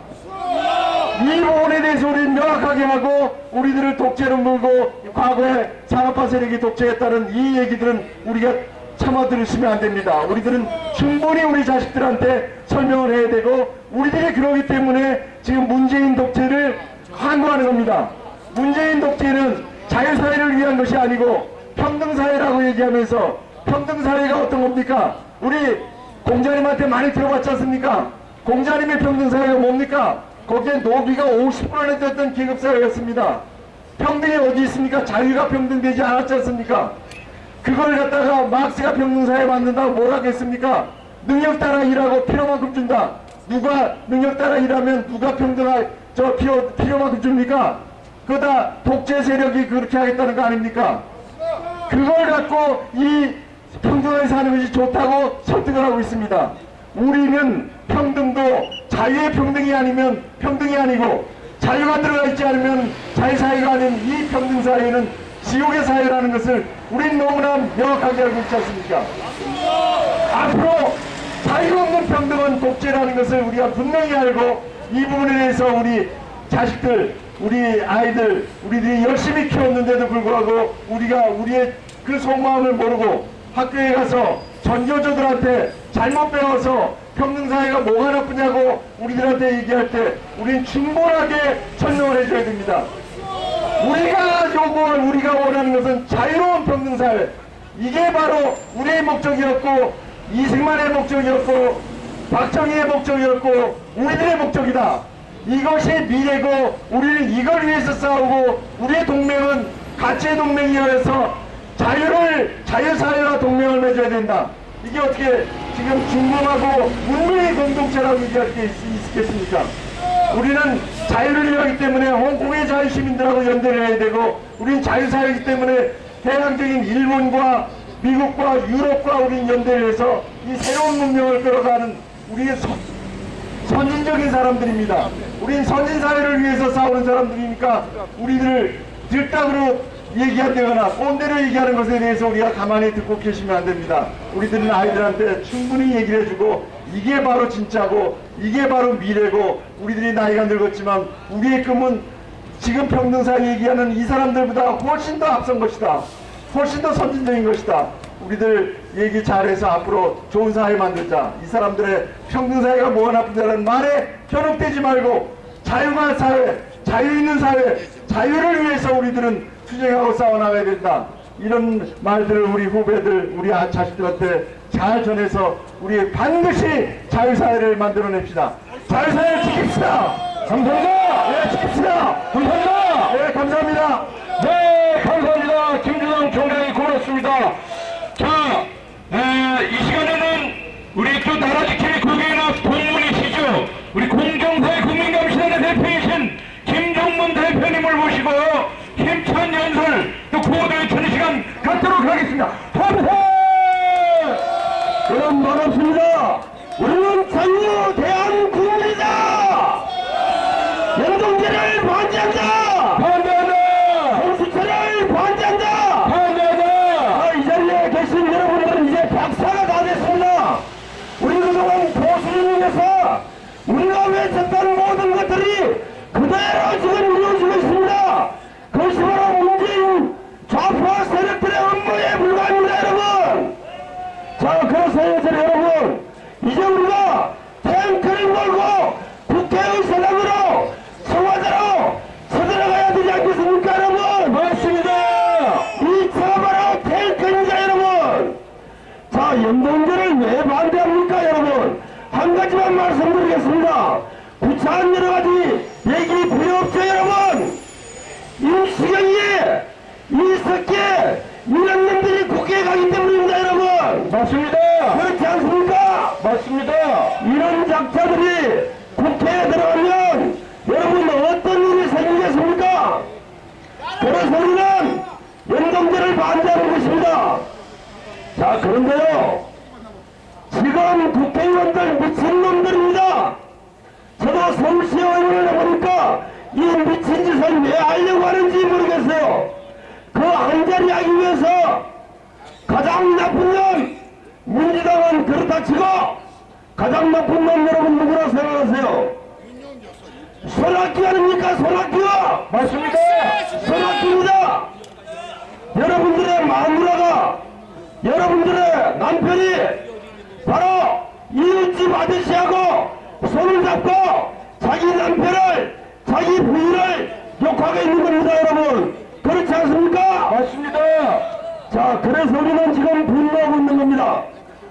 이 부분에 대해서 우리는 명확하게 하고 우리들을 독재로 물고 과거에 산업화 세력이 독재했다는 이 얘기들은 우리가 참아 들으시면 안 됩니다. 우리들은 충분히 우리 자식들한테 설명을 해야 되고 우리들이 그러기 때문에 지금 문재인 독재를 항거하는 겁니다. 문재인 독재는 자유사회를 위한 것이 아니고 평등사회라고 얘기하면서 평등사회가 어떤 겁니까? 우리 공자님한테 많이 들어봤지 않습니까? 공자님의 평등사회가 뭡니까? 거기에 노비가 50%나 됐던 계급사회였습니다. 평등이 어디 있습니까? 자유가 평등되지 않았지 않습니까? 그걸 갖다가 막스가 평등사회 만든다고 뭐라고 했습니까? 능력 따라 일하고 필요만큼 준다. 누가 능력 따라 일하면 누가 평등할 저 필요, 필요만큼 줍니까? 그다 독재 세력이 그렇게 하겠다는 거 아닙니까? 그걸 갖고 이 평등하게 사는 것이 좋다고 설득을 하고 있습니다. 우리는 평등도 자유의 평등이 아니면 평등이 아니고 자유가 들어가 있지 않으면 자유사회가 아닌 이 평등사회는 지옥의 사회라는 것을 우린 너무나 명확하게 알고 있지 않습니까? 앞으로 자유 없는 평등은 독재라는 것을 우리가 분명히 알고 이 부분에 대해서 우리 자식들, 우리 아이들, 우리들이 열심히 키웠는데도 불구하고 우리가 우리의 그 속마음을 모르고 학교에 가서 전교조들한테 잘못 배워서 평등사회가 뭐가 나쁘냐고 우리들한테 얘기할 때 우린 충분하게 설명을 해줘야 됩니다. 우리가 요구할 우리가 원하는 것은 자유로운 평등사회 이게 바로 우리의 목적이었고 이승만의 목적이었고 박정희의 목적이었고 우리들의 목적이다. 이것이 미래고 우리는 이걸 위해서 싸우고 우리의 동맹은 가치의 동맹이어서 자유를 자유사회와 동맹을 맺어야 된다. 이게 어떻게 지금 중공하고 문명의 공동체라고 얘기할 게 있, 있겠습니까? 우리는 자유를 위하기 때문에 홍콩의 자유시민들하고 연대를 해야 되고 우리는 자유사회이기 때문에 대항적인 일본과 미국과 유럽과 우리는 연대를 해서 이 새로운 문명을 끌어가는 우리의 선, 선진적인 사람들입니다. 우리는 선진 사회를 위해서 싸우는 사람들이니까 우리들을 들딱으로 얘기한다거나 꼰대로 얘기하는 것에 대해서 우리가 가만히 듣고 계시면 안 됩니다. 우리들은 아이들한테 충분히 얘기를 해주고 이게 바로 진짜고 이게 바로 미래고 우리들이 나이가 늙었지만 우리의 꿈은 지금 평등사회 얘기하는 이 사람들보다 훨씬 더 앞선 것이다. 훨씬 더 선진적인 것이다. 우리들 얘기 잘해서 앞으로 좋은 사회 만들자. 이 사람들의 평등사회가 뭐가 나쁘다는 말에 현혹되지 말고 자유가 사회, 자유 있는 사회, 자유를 위해서 우리들은 투쟁하고 싸워나가야 된다. 이런 말들을 우리 후배들, 우리 아- 자식들한테 잘 전해서 우리 반드시 자유사회를 만들어냅시다. 자유사회를 지킵시다. 감사합니다. 네, 지킵시다. 감사합니다. 네, 감사합니다. 네, 감사합니다. 김주성 총장이 고맙습니다. 자, 에, 이 시간에는 우리 또 나라 지킴이 국회의원 동문이시죠. 우리 공정사회 국민감시단의 대표이신 김종문 모시고 힘찬 연설 또 구호도의 천 시간 갖도록 하겠습니다. 감사! 여러분 반갑습니다. 우리는 자유 대한국민이다. 연동제를 반대한다. 반대하다! 공수처를 반대한다. 반대하다! 아, 이 자리에 계신 여러분들은 이제 박사가 다 됐습니다. 우리 그동안 보수인에서 우리가 외쳤던 모든 것들이 그대로 지금 이루어지고 있습니다. 그것이 바로 문재인 좌파 세력들의 업무에 불과합니다, 여러분. 자, 그래서 여러분, 이제 우리가 탱크를 몰고 국회의 세상으로 청와대로 서들어가야 되지 않겠습니까, 여러분? 맞습니다. 이 차가 바로 탱크입니다, 여러분. 자, 연동제를 왜 반대합니까, 여러분? 한 가지만 말씀드리겠습니다. 구차한 여러 가지 얘기 필요 없죠, 여러분? 임수경이, 이석기, 이런 놈들이 국회에 가기 때문입니다, 여러분. 맞습니다. 그렇지 않습니까? 맞습니다. 이런 작자들이 국회에 들어가면 여러분 어떤 일이 생기겠습니까? 그래서 우리는 연동제를 반대하는 것입니다. 자, 그런데요. 지금 국회의원들 미친놈들입니다. 저도 서울시 의원을 해보니까 이 미친 짓을 왜 하려고 하는지 모르겠어요. 그 한자리 하기 위해서 가장 나쁜 놈, 민주당은 그렇다 치고 가장 나쁜 놈 여러분 누구라 생각하세요? 손학규 아닙니까? 손학규! 맞습니다. 손학규입니다. 여러분들의 마누라가 여러분들의 남편이 바로 이웃집 아저씨하고 손을 잡고 자기 남편을 자기 부인을 욕하고 있는 겁니다 여러분. 그렇지 않습니까? 맞습니다. 자 그래서 우리는 지금 분노하고 있는 겁니다.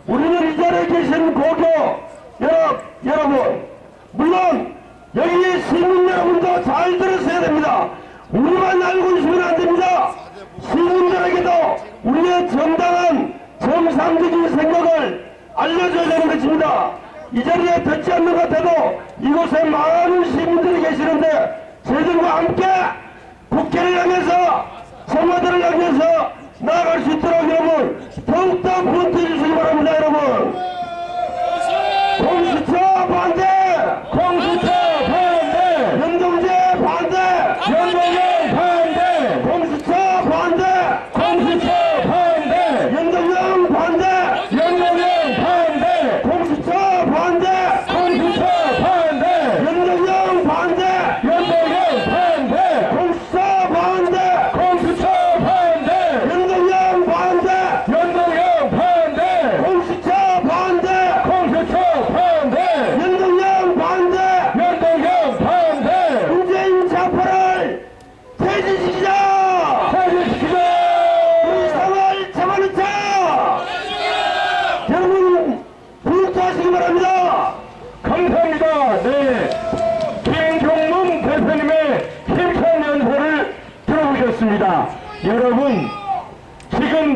우리는 이 자리에 계신 고교 여러, 여러분 물론 여기 시민 여러분도 잘 들으셔야 됩니다. 우리만 알고 있으면 안 됩니다. 시민들에게도 우리의 정당한 정상적인 생각을 알려줘야 되는 것입니다. 이 자리에 듣지 않는 것 같아도 이곳에 많은 시민들이 계시는데 저희들과 함께 국회를 향해서 청와대를 향해서 나아갈 수 있도록 여러분 더욱더 분투해 주시기 바랍니다 여러분. 공수처 반대 공수처 반대 연동제 반대 연동제 반대 공수처 반대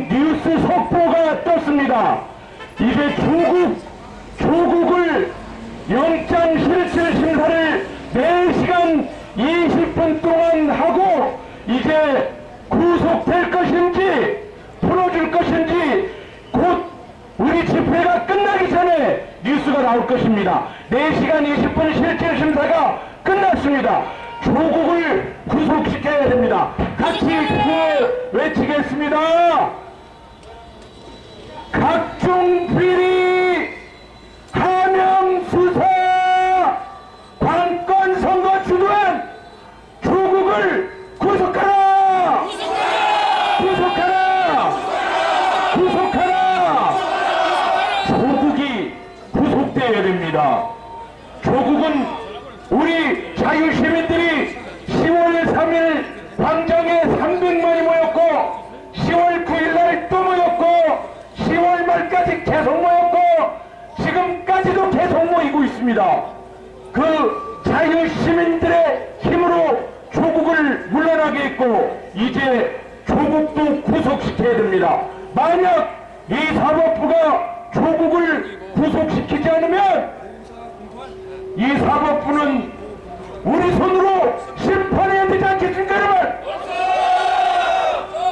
뉴스 속보가 떴습니다. 이제 조국, 조국을 영장 실질 심사를 4시간 20분 동안 하고 이제 구속될 것인지 풀어줄 것인지 곧 우리 집회가 끝나기 전에 뉴스가 나올 것입니다. 4시간 20분 실질 심사가 끝났습니다. 조국을 구속시켜야 됩니다. 같이 구호 외치겠습니다. 각종 비리 있습니다. 그 자유시민들의 힘으로 조국을 물러나게 했고 이제 조국도 구속시켜야 됩니다. 만약 이 사법부가 조국을 구속시키지 않으면 이 사법부는 우리 손으로 심판해야 되지 않겠습니까 여러분?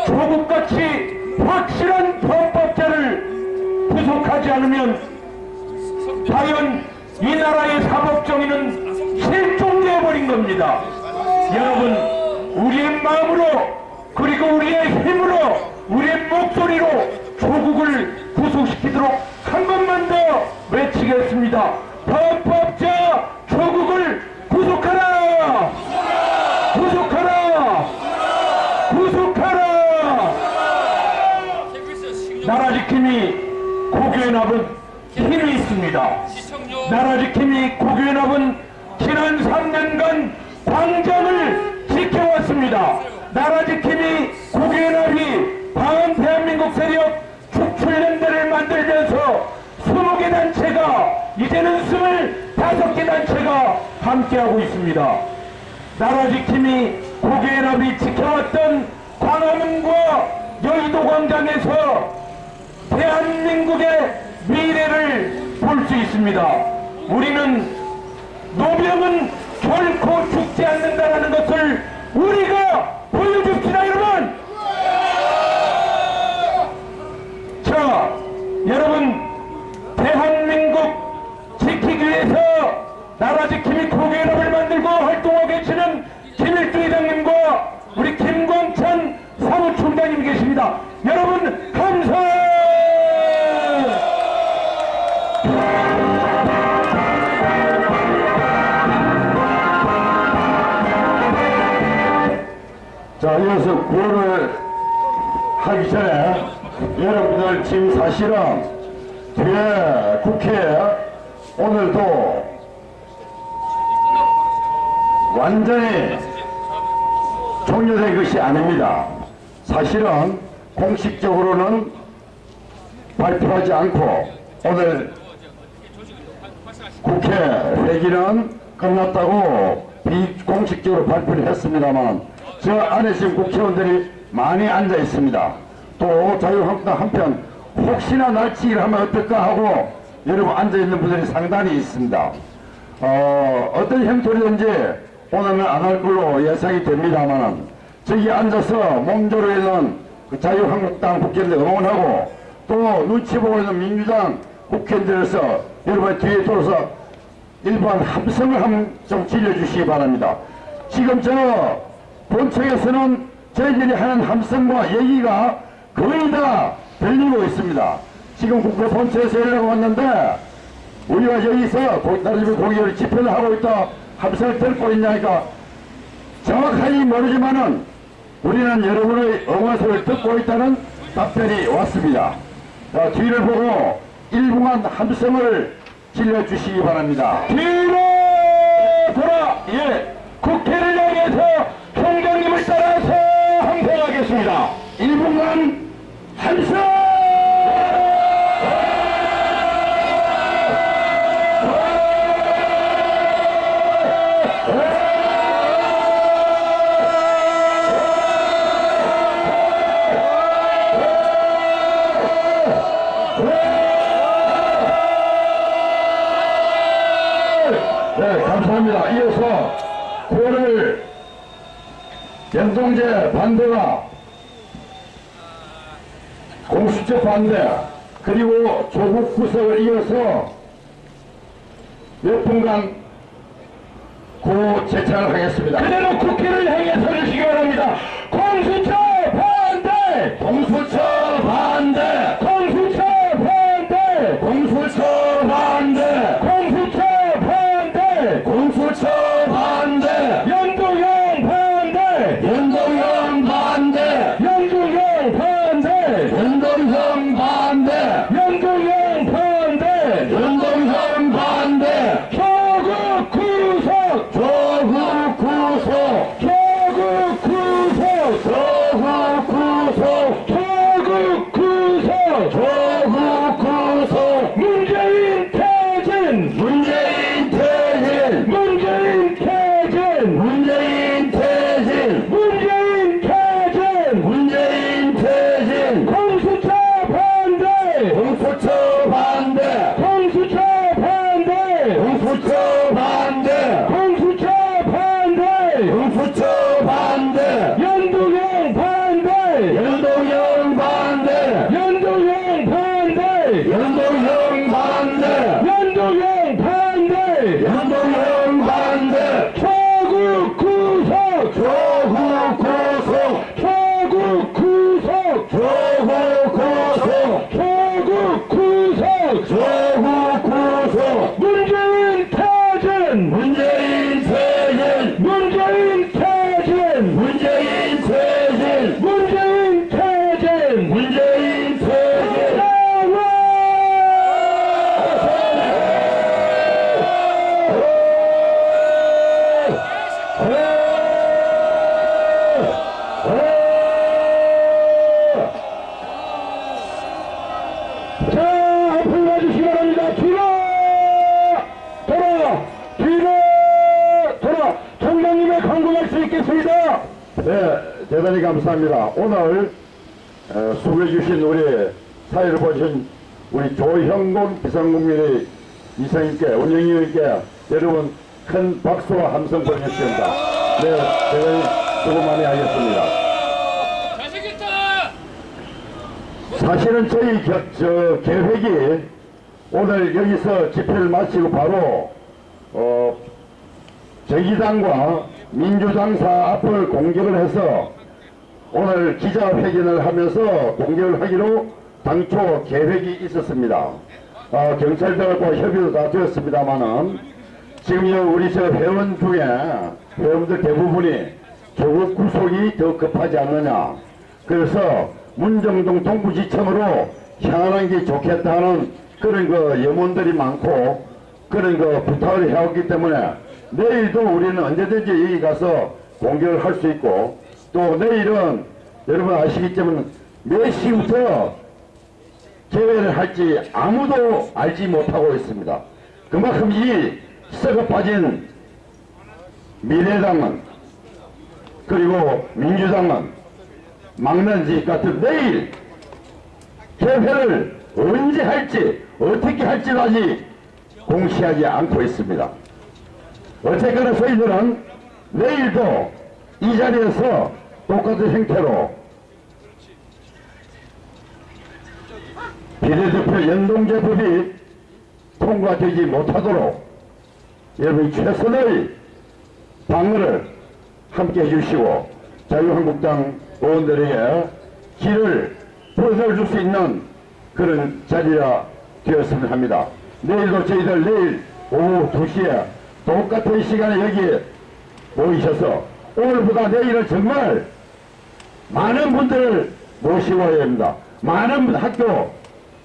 조국같이 확실한 범법자를 구속하지 않으면 과연 이 나라의 사법정의는 실종되어 버린 겁니다. 여러분 우리의 마음으로 그리고 우리의 힘으로 우리의 목소리로 조국을 구속시키도록 한 번만 더 외치겠습니다. 범법자 조국을 구속하라! 구속하라! 구속하라! 나라 지킴이 고교연합은 힘이 있습니다. 나라 지킴이 고교연합은 지난 3년간 광장을 지켜왔습니다. 나라 지킴이 고교연합이 방한 대한민국 세력 축출연대를 만들면서 20개 단체가 이제는 25개 단체가 함께하고 있습니다. 나라 지킴이 고교연합이 지켜왔던 광화문과 여의도 광장에서 대한민국의 미래를 볼 수 있습니다. 우리는 노병은 결코 죽지 않는다라는 것을 우리가 보여줍시다 여러분! 자, 여러분 대한민국 지키기 위해서 나라 지킴이 고개연합을 만들고 활동하고 계시는 김일주 회장님과 우리 김광찬 사무총장님 계십니다. 여러분 감사! 자, 이어서 구호를 하기 전에 여러분들 지금 사실은 뒤에 국회에 오늘도 완전히 종료된 것이 아닙니다. 사실은 공식적으로는 발표하지 않고 오늘 국회 회기는 끝났다고 비공식적으로 발표를 했습니다만 저 안에 지금 국회의원들이 많이 앉아 있습니다. 또 자유한국당 한편 혹시나 날치기를 하면 어떨까 하고 여러분 앉아 있는 분들이 상당히 있습니다. 어, 어떤 형태로든지 오늘은 안 할 걸로 예상이 됩니다만 저기 앉아서 몸조로 있는 그 자유한국당 국회의원들 응원하고 또 눈치 보고 있는 민주당 국회의원들에서 여러분 뒤에 돌아서 일반 함성을 한좀 질려주시기 바랍니다. 지금 저 본청에서는 저희들이 하는 함성과 얘기가 거의 다 들리고 있습니다. 지금 국회 본청에서 연락 왔는데 우리가 여기서 고- 나라 집에 공개를 집회를 하고 있다 함성을 듣고 있냐니까 정확하게 모르지만은 우리는 여러분의 응원 소리를 듣고 있다는 답변이 왔습니다. 자, 뒤를 보고 일부만 함성을 질러주시기 바랍니다. 뒤로 돌아 예 국회를 향해서 총장님을 따라서 항생하겠습니다. 1분간 함성! 연동제 반대가 공수처 반대 그리고 조국 구석을 이어서 몇 분간 고 재창을 하겠습니다. 그대로 국회를 향해 서주시기 바랍니다. 공수처 반대! 공수처 반대! 공수처 반대! 공수처 반대! 공수처 반대! 공수처 반대! 연동형 반대! 연동형 반대! 연동형 반대! 연동형 반대! 연동형 반대! 연동형 반대! 조국 구속! 조국 구속! 조국 구속! 조국 구속! 조국 구속! 조국 구속! 문재인 퇴진! 문재인 퇴진! 문재인 퇴진! 문재인 퇴진! 문재인 퇴진! 문재인 퇴진! 공수처 반대! 공수처 반대! 공수처 반대! 공수처 반대! 공수처 반대! 공수처 반대! 연동형 반대! 연동형 반대! 연동형 반대! 연동형 반대! 연동형 반대! 연동형 반대! 조국 구속! 조국 구속! 조국 구속! 조국 구속! 조국 구속! 조국 구속! 문재인 퇴진! 문재인 퇴진! 문재인 퇴진! 문재인 퇴진! 문재인 퇴진! 문재인 퇴진! 자, 앞으로 와주시기 바랍니다. 뒤로! 돌아! 뒤로! 돌아! 총장님의 강구할 수 있겠습니다. 네, 대단히 감사합니다. 오늘 어, 소개해 주신 우리 사회를 보신 우리 조형곤 비상국민의 이사님께 운영위원님께 여러분 큰 박수와 함성 보내주십니다. 네, 대단히 수고 많이 하겠습니다. 사실은 저희 겨, 저 계획이 오늘 여기서 집회를 마치고 바로 어, 정의당과 민주당사 앞을 공격을 해서 오늘 기자회견을 하면서 공격을 하기로 당초 계획이 있었습니다. 어, 경찰들과 협의도 다 되었습니다만은 지금 여 우리 저 회원 중에 회원들 대부분이 조국 구속이 더 급하지 않느냐. 그래서 문정동 동부지청으로 향하는 게 좋겠다는 그런 그 염원들이 많고 그런 그 부탁을 해왔기 때문에 내일도 우리는 언제든지 여기 가서 공격을 할수 있고 또 내일은 여러분 아시겠지만 몇 시부터 개회를 할지 아무도 알지 못하고 있습니다. 그만큼 이 썩어 빠진 미래당은 그리고 민주당은 짓 같은 내일 개회를 언제 할지 어떻게 할지도 아직 공시하지 않고 있습니다. 어쨌거나 저희들은 내일도 이 자리에서 똑같은 형태로 비례대표 연동제법이 통과되지 못하도록 여러분이 최선의 방어를 함께 해주시고 자유한국당 의원들에게 길을 보여줄 수 있는 그런 자리가 되었으면 합니다. 내일도 저희들 내일 오후 2시에 똑같은 시간에 여기 모이셔서 오늘보다 내일은 정말 많은 분들을 모시고 와야 합니다. 많은 학교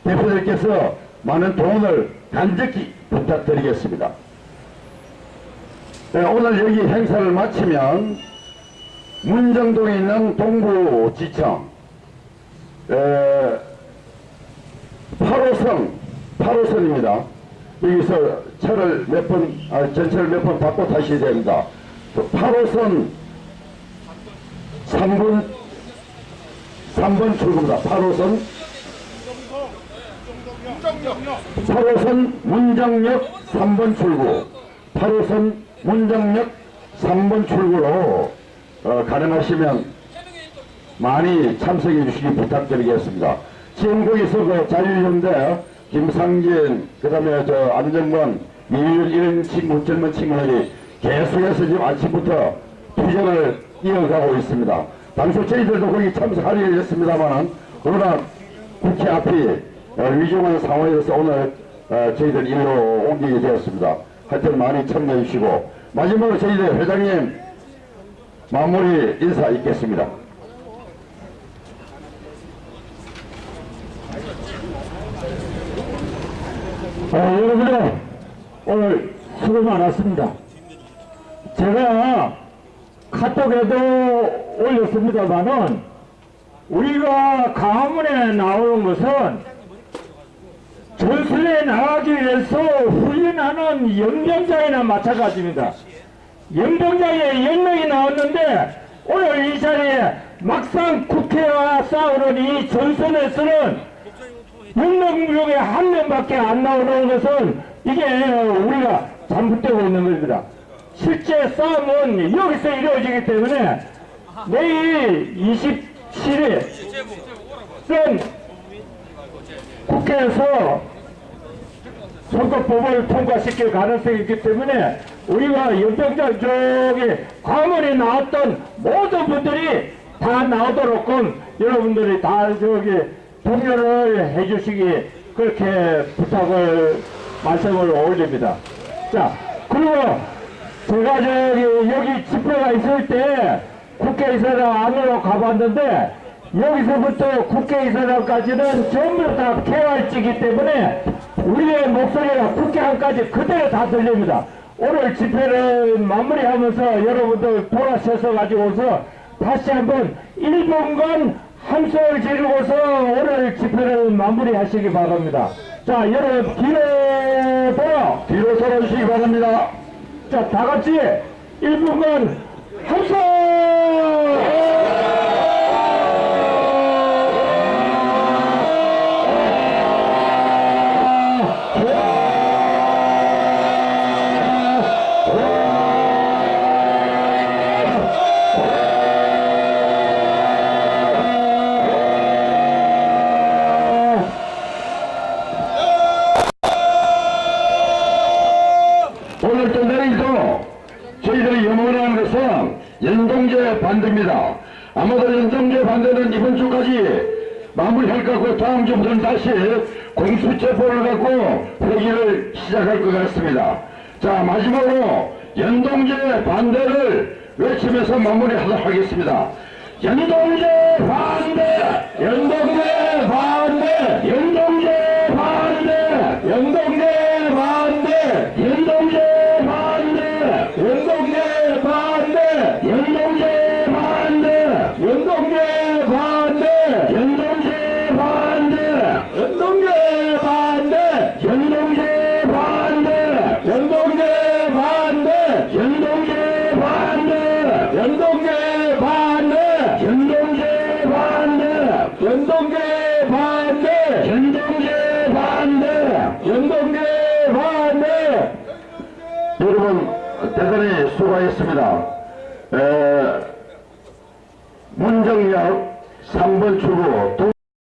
대표들께서 많은 도움을 간절히 부탁드리겠습니다. 네, 오늘 여기 행사를 마치면 문정동에 있는 동부지청 에, 8호선 8호선입니다. 여기서 차를 몇 번, 아, 전철을 몇번 바꿔 타셔야 됩니다. 8호선 3번 3번 출구입니다. 8호선 8호선 문정역 3번 출구 8호선 문정역 3번 출구로 어, 가능하시면 많이 참석해 주시기 부탁드리겠습니다. 지금 거기서 그 자유연대, 김상진, 그 다음에 저 안정권, 미일 이런 친구, 젊은 친구들이 계속해서 지금 아침부터 투쟁을 이어가고 있습니다. 당초 저희들도 거기 참석하려 했습니다만은 워낙 국회 앞이 어, 위중한 상황에서 오늘 어, 저희들 일로 옮기게 되었습니다. 하여튼 많이 참여해 주시고 마지막으로 저희들 회장님 마무리 인사 있겠습니다. 어, 여러분들 오늘 수고 많았습니다. 제가 카톡에도 올렸습니다만은 우리가 가문에 나오는 것은 전술에 나가기 위해서 훈련하는 연병장이나 마찬가지입니다. 연병장에 연명이 나왔는데 오늘 이 자리에 막상 국회와 싸우는 이 전선에서는 6명 중에 한 명밖에 안 나오는 것은 이게 우리가 잘못되고 있는 겁니다. 실제 싸움은 여기서 이루어지기 때문에 내일 27일 은 국회에서 선거법을 통과시킬 가능성이 있기 때문에 우리가 연병장 쪽에 과문에 나왔던 모든 분들이 다 나오도록끔 여러분들이 다 저기 동료를 해주시기 그렇게 부탁을 말씀을 올립니다. 자 그리고 제가 저기 여기 집회가 있을 때 국회의사당 안으로 가봤는데 여기서부터 국회의사당까지는 전부 다 개활지기 때문에 우리의 목소리가 국회 안까지 그대로 다 들립니다. 오늘 집회를 마무리하면서 여러분들 돌아서서 가지고서 다시 한번 1분간 함성을 지르고서 오늘 집회를 마무리하시기 바랍니다. 자, 여러분 뒤로 돌아 뒤로 돌아주시기 바랍니다. 자, 다 같이 1분간 함성! 주까지 마무리할 다음 주부터는 다시 공수처법을 갖고 회기를 시작할 것 같습니다. 자 마지막으로 연동제 반대를 외치면서 마무리하도록 하겠습니다. 연동제 반대! 연동제 반대! 연동제 반대! 연동제 반대! 연동 하셨습니다. 에,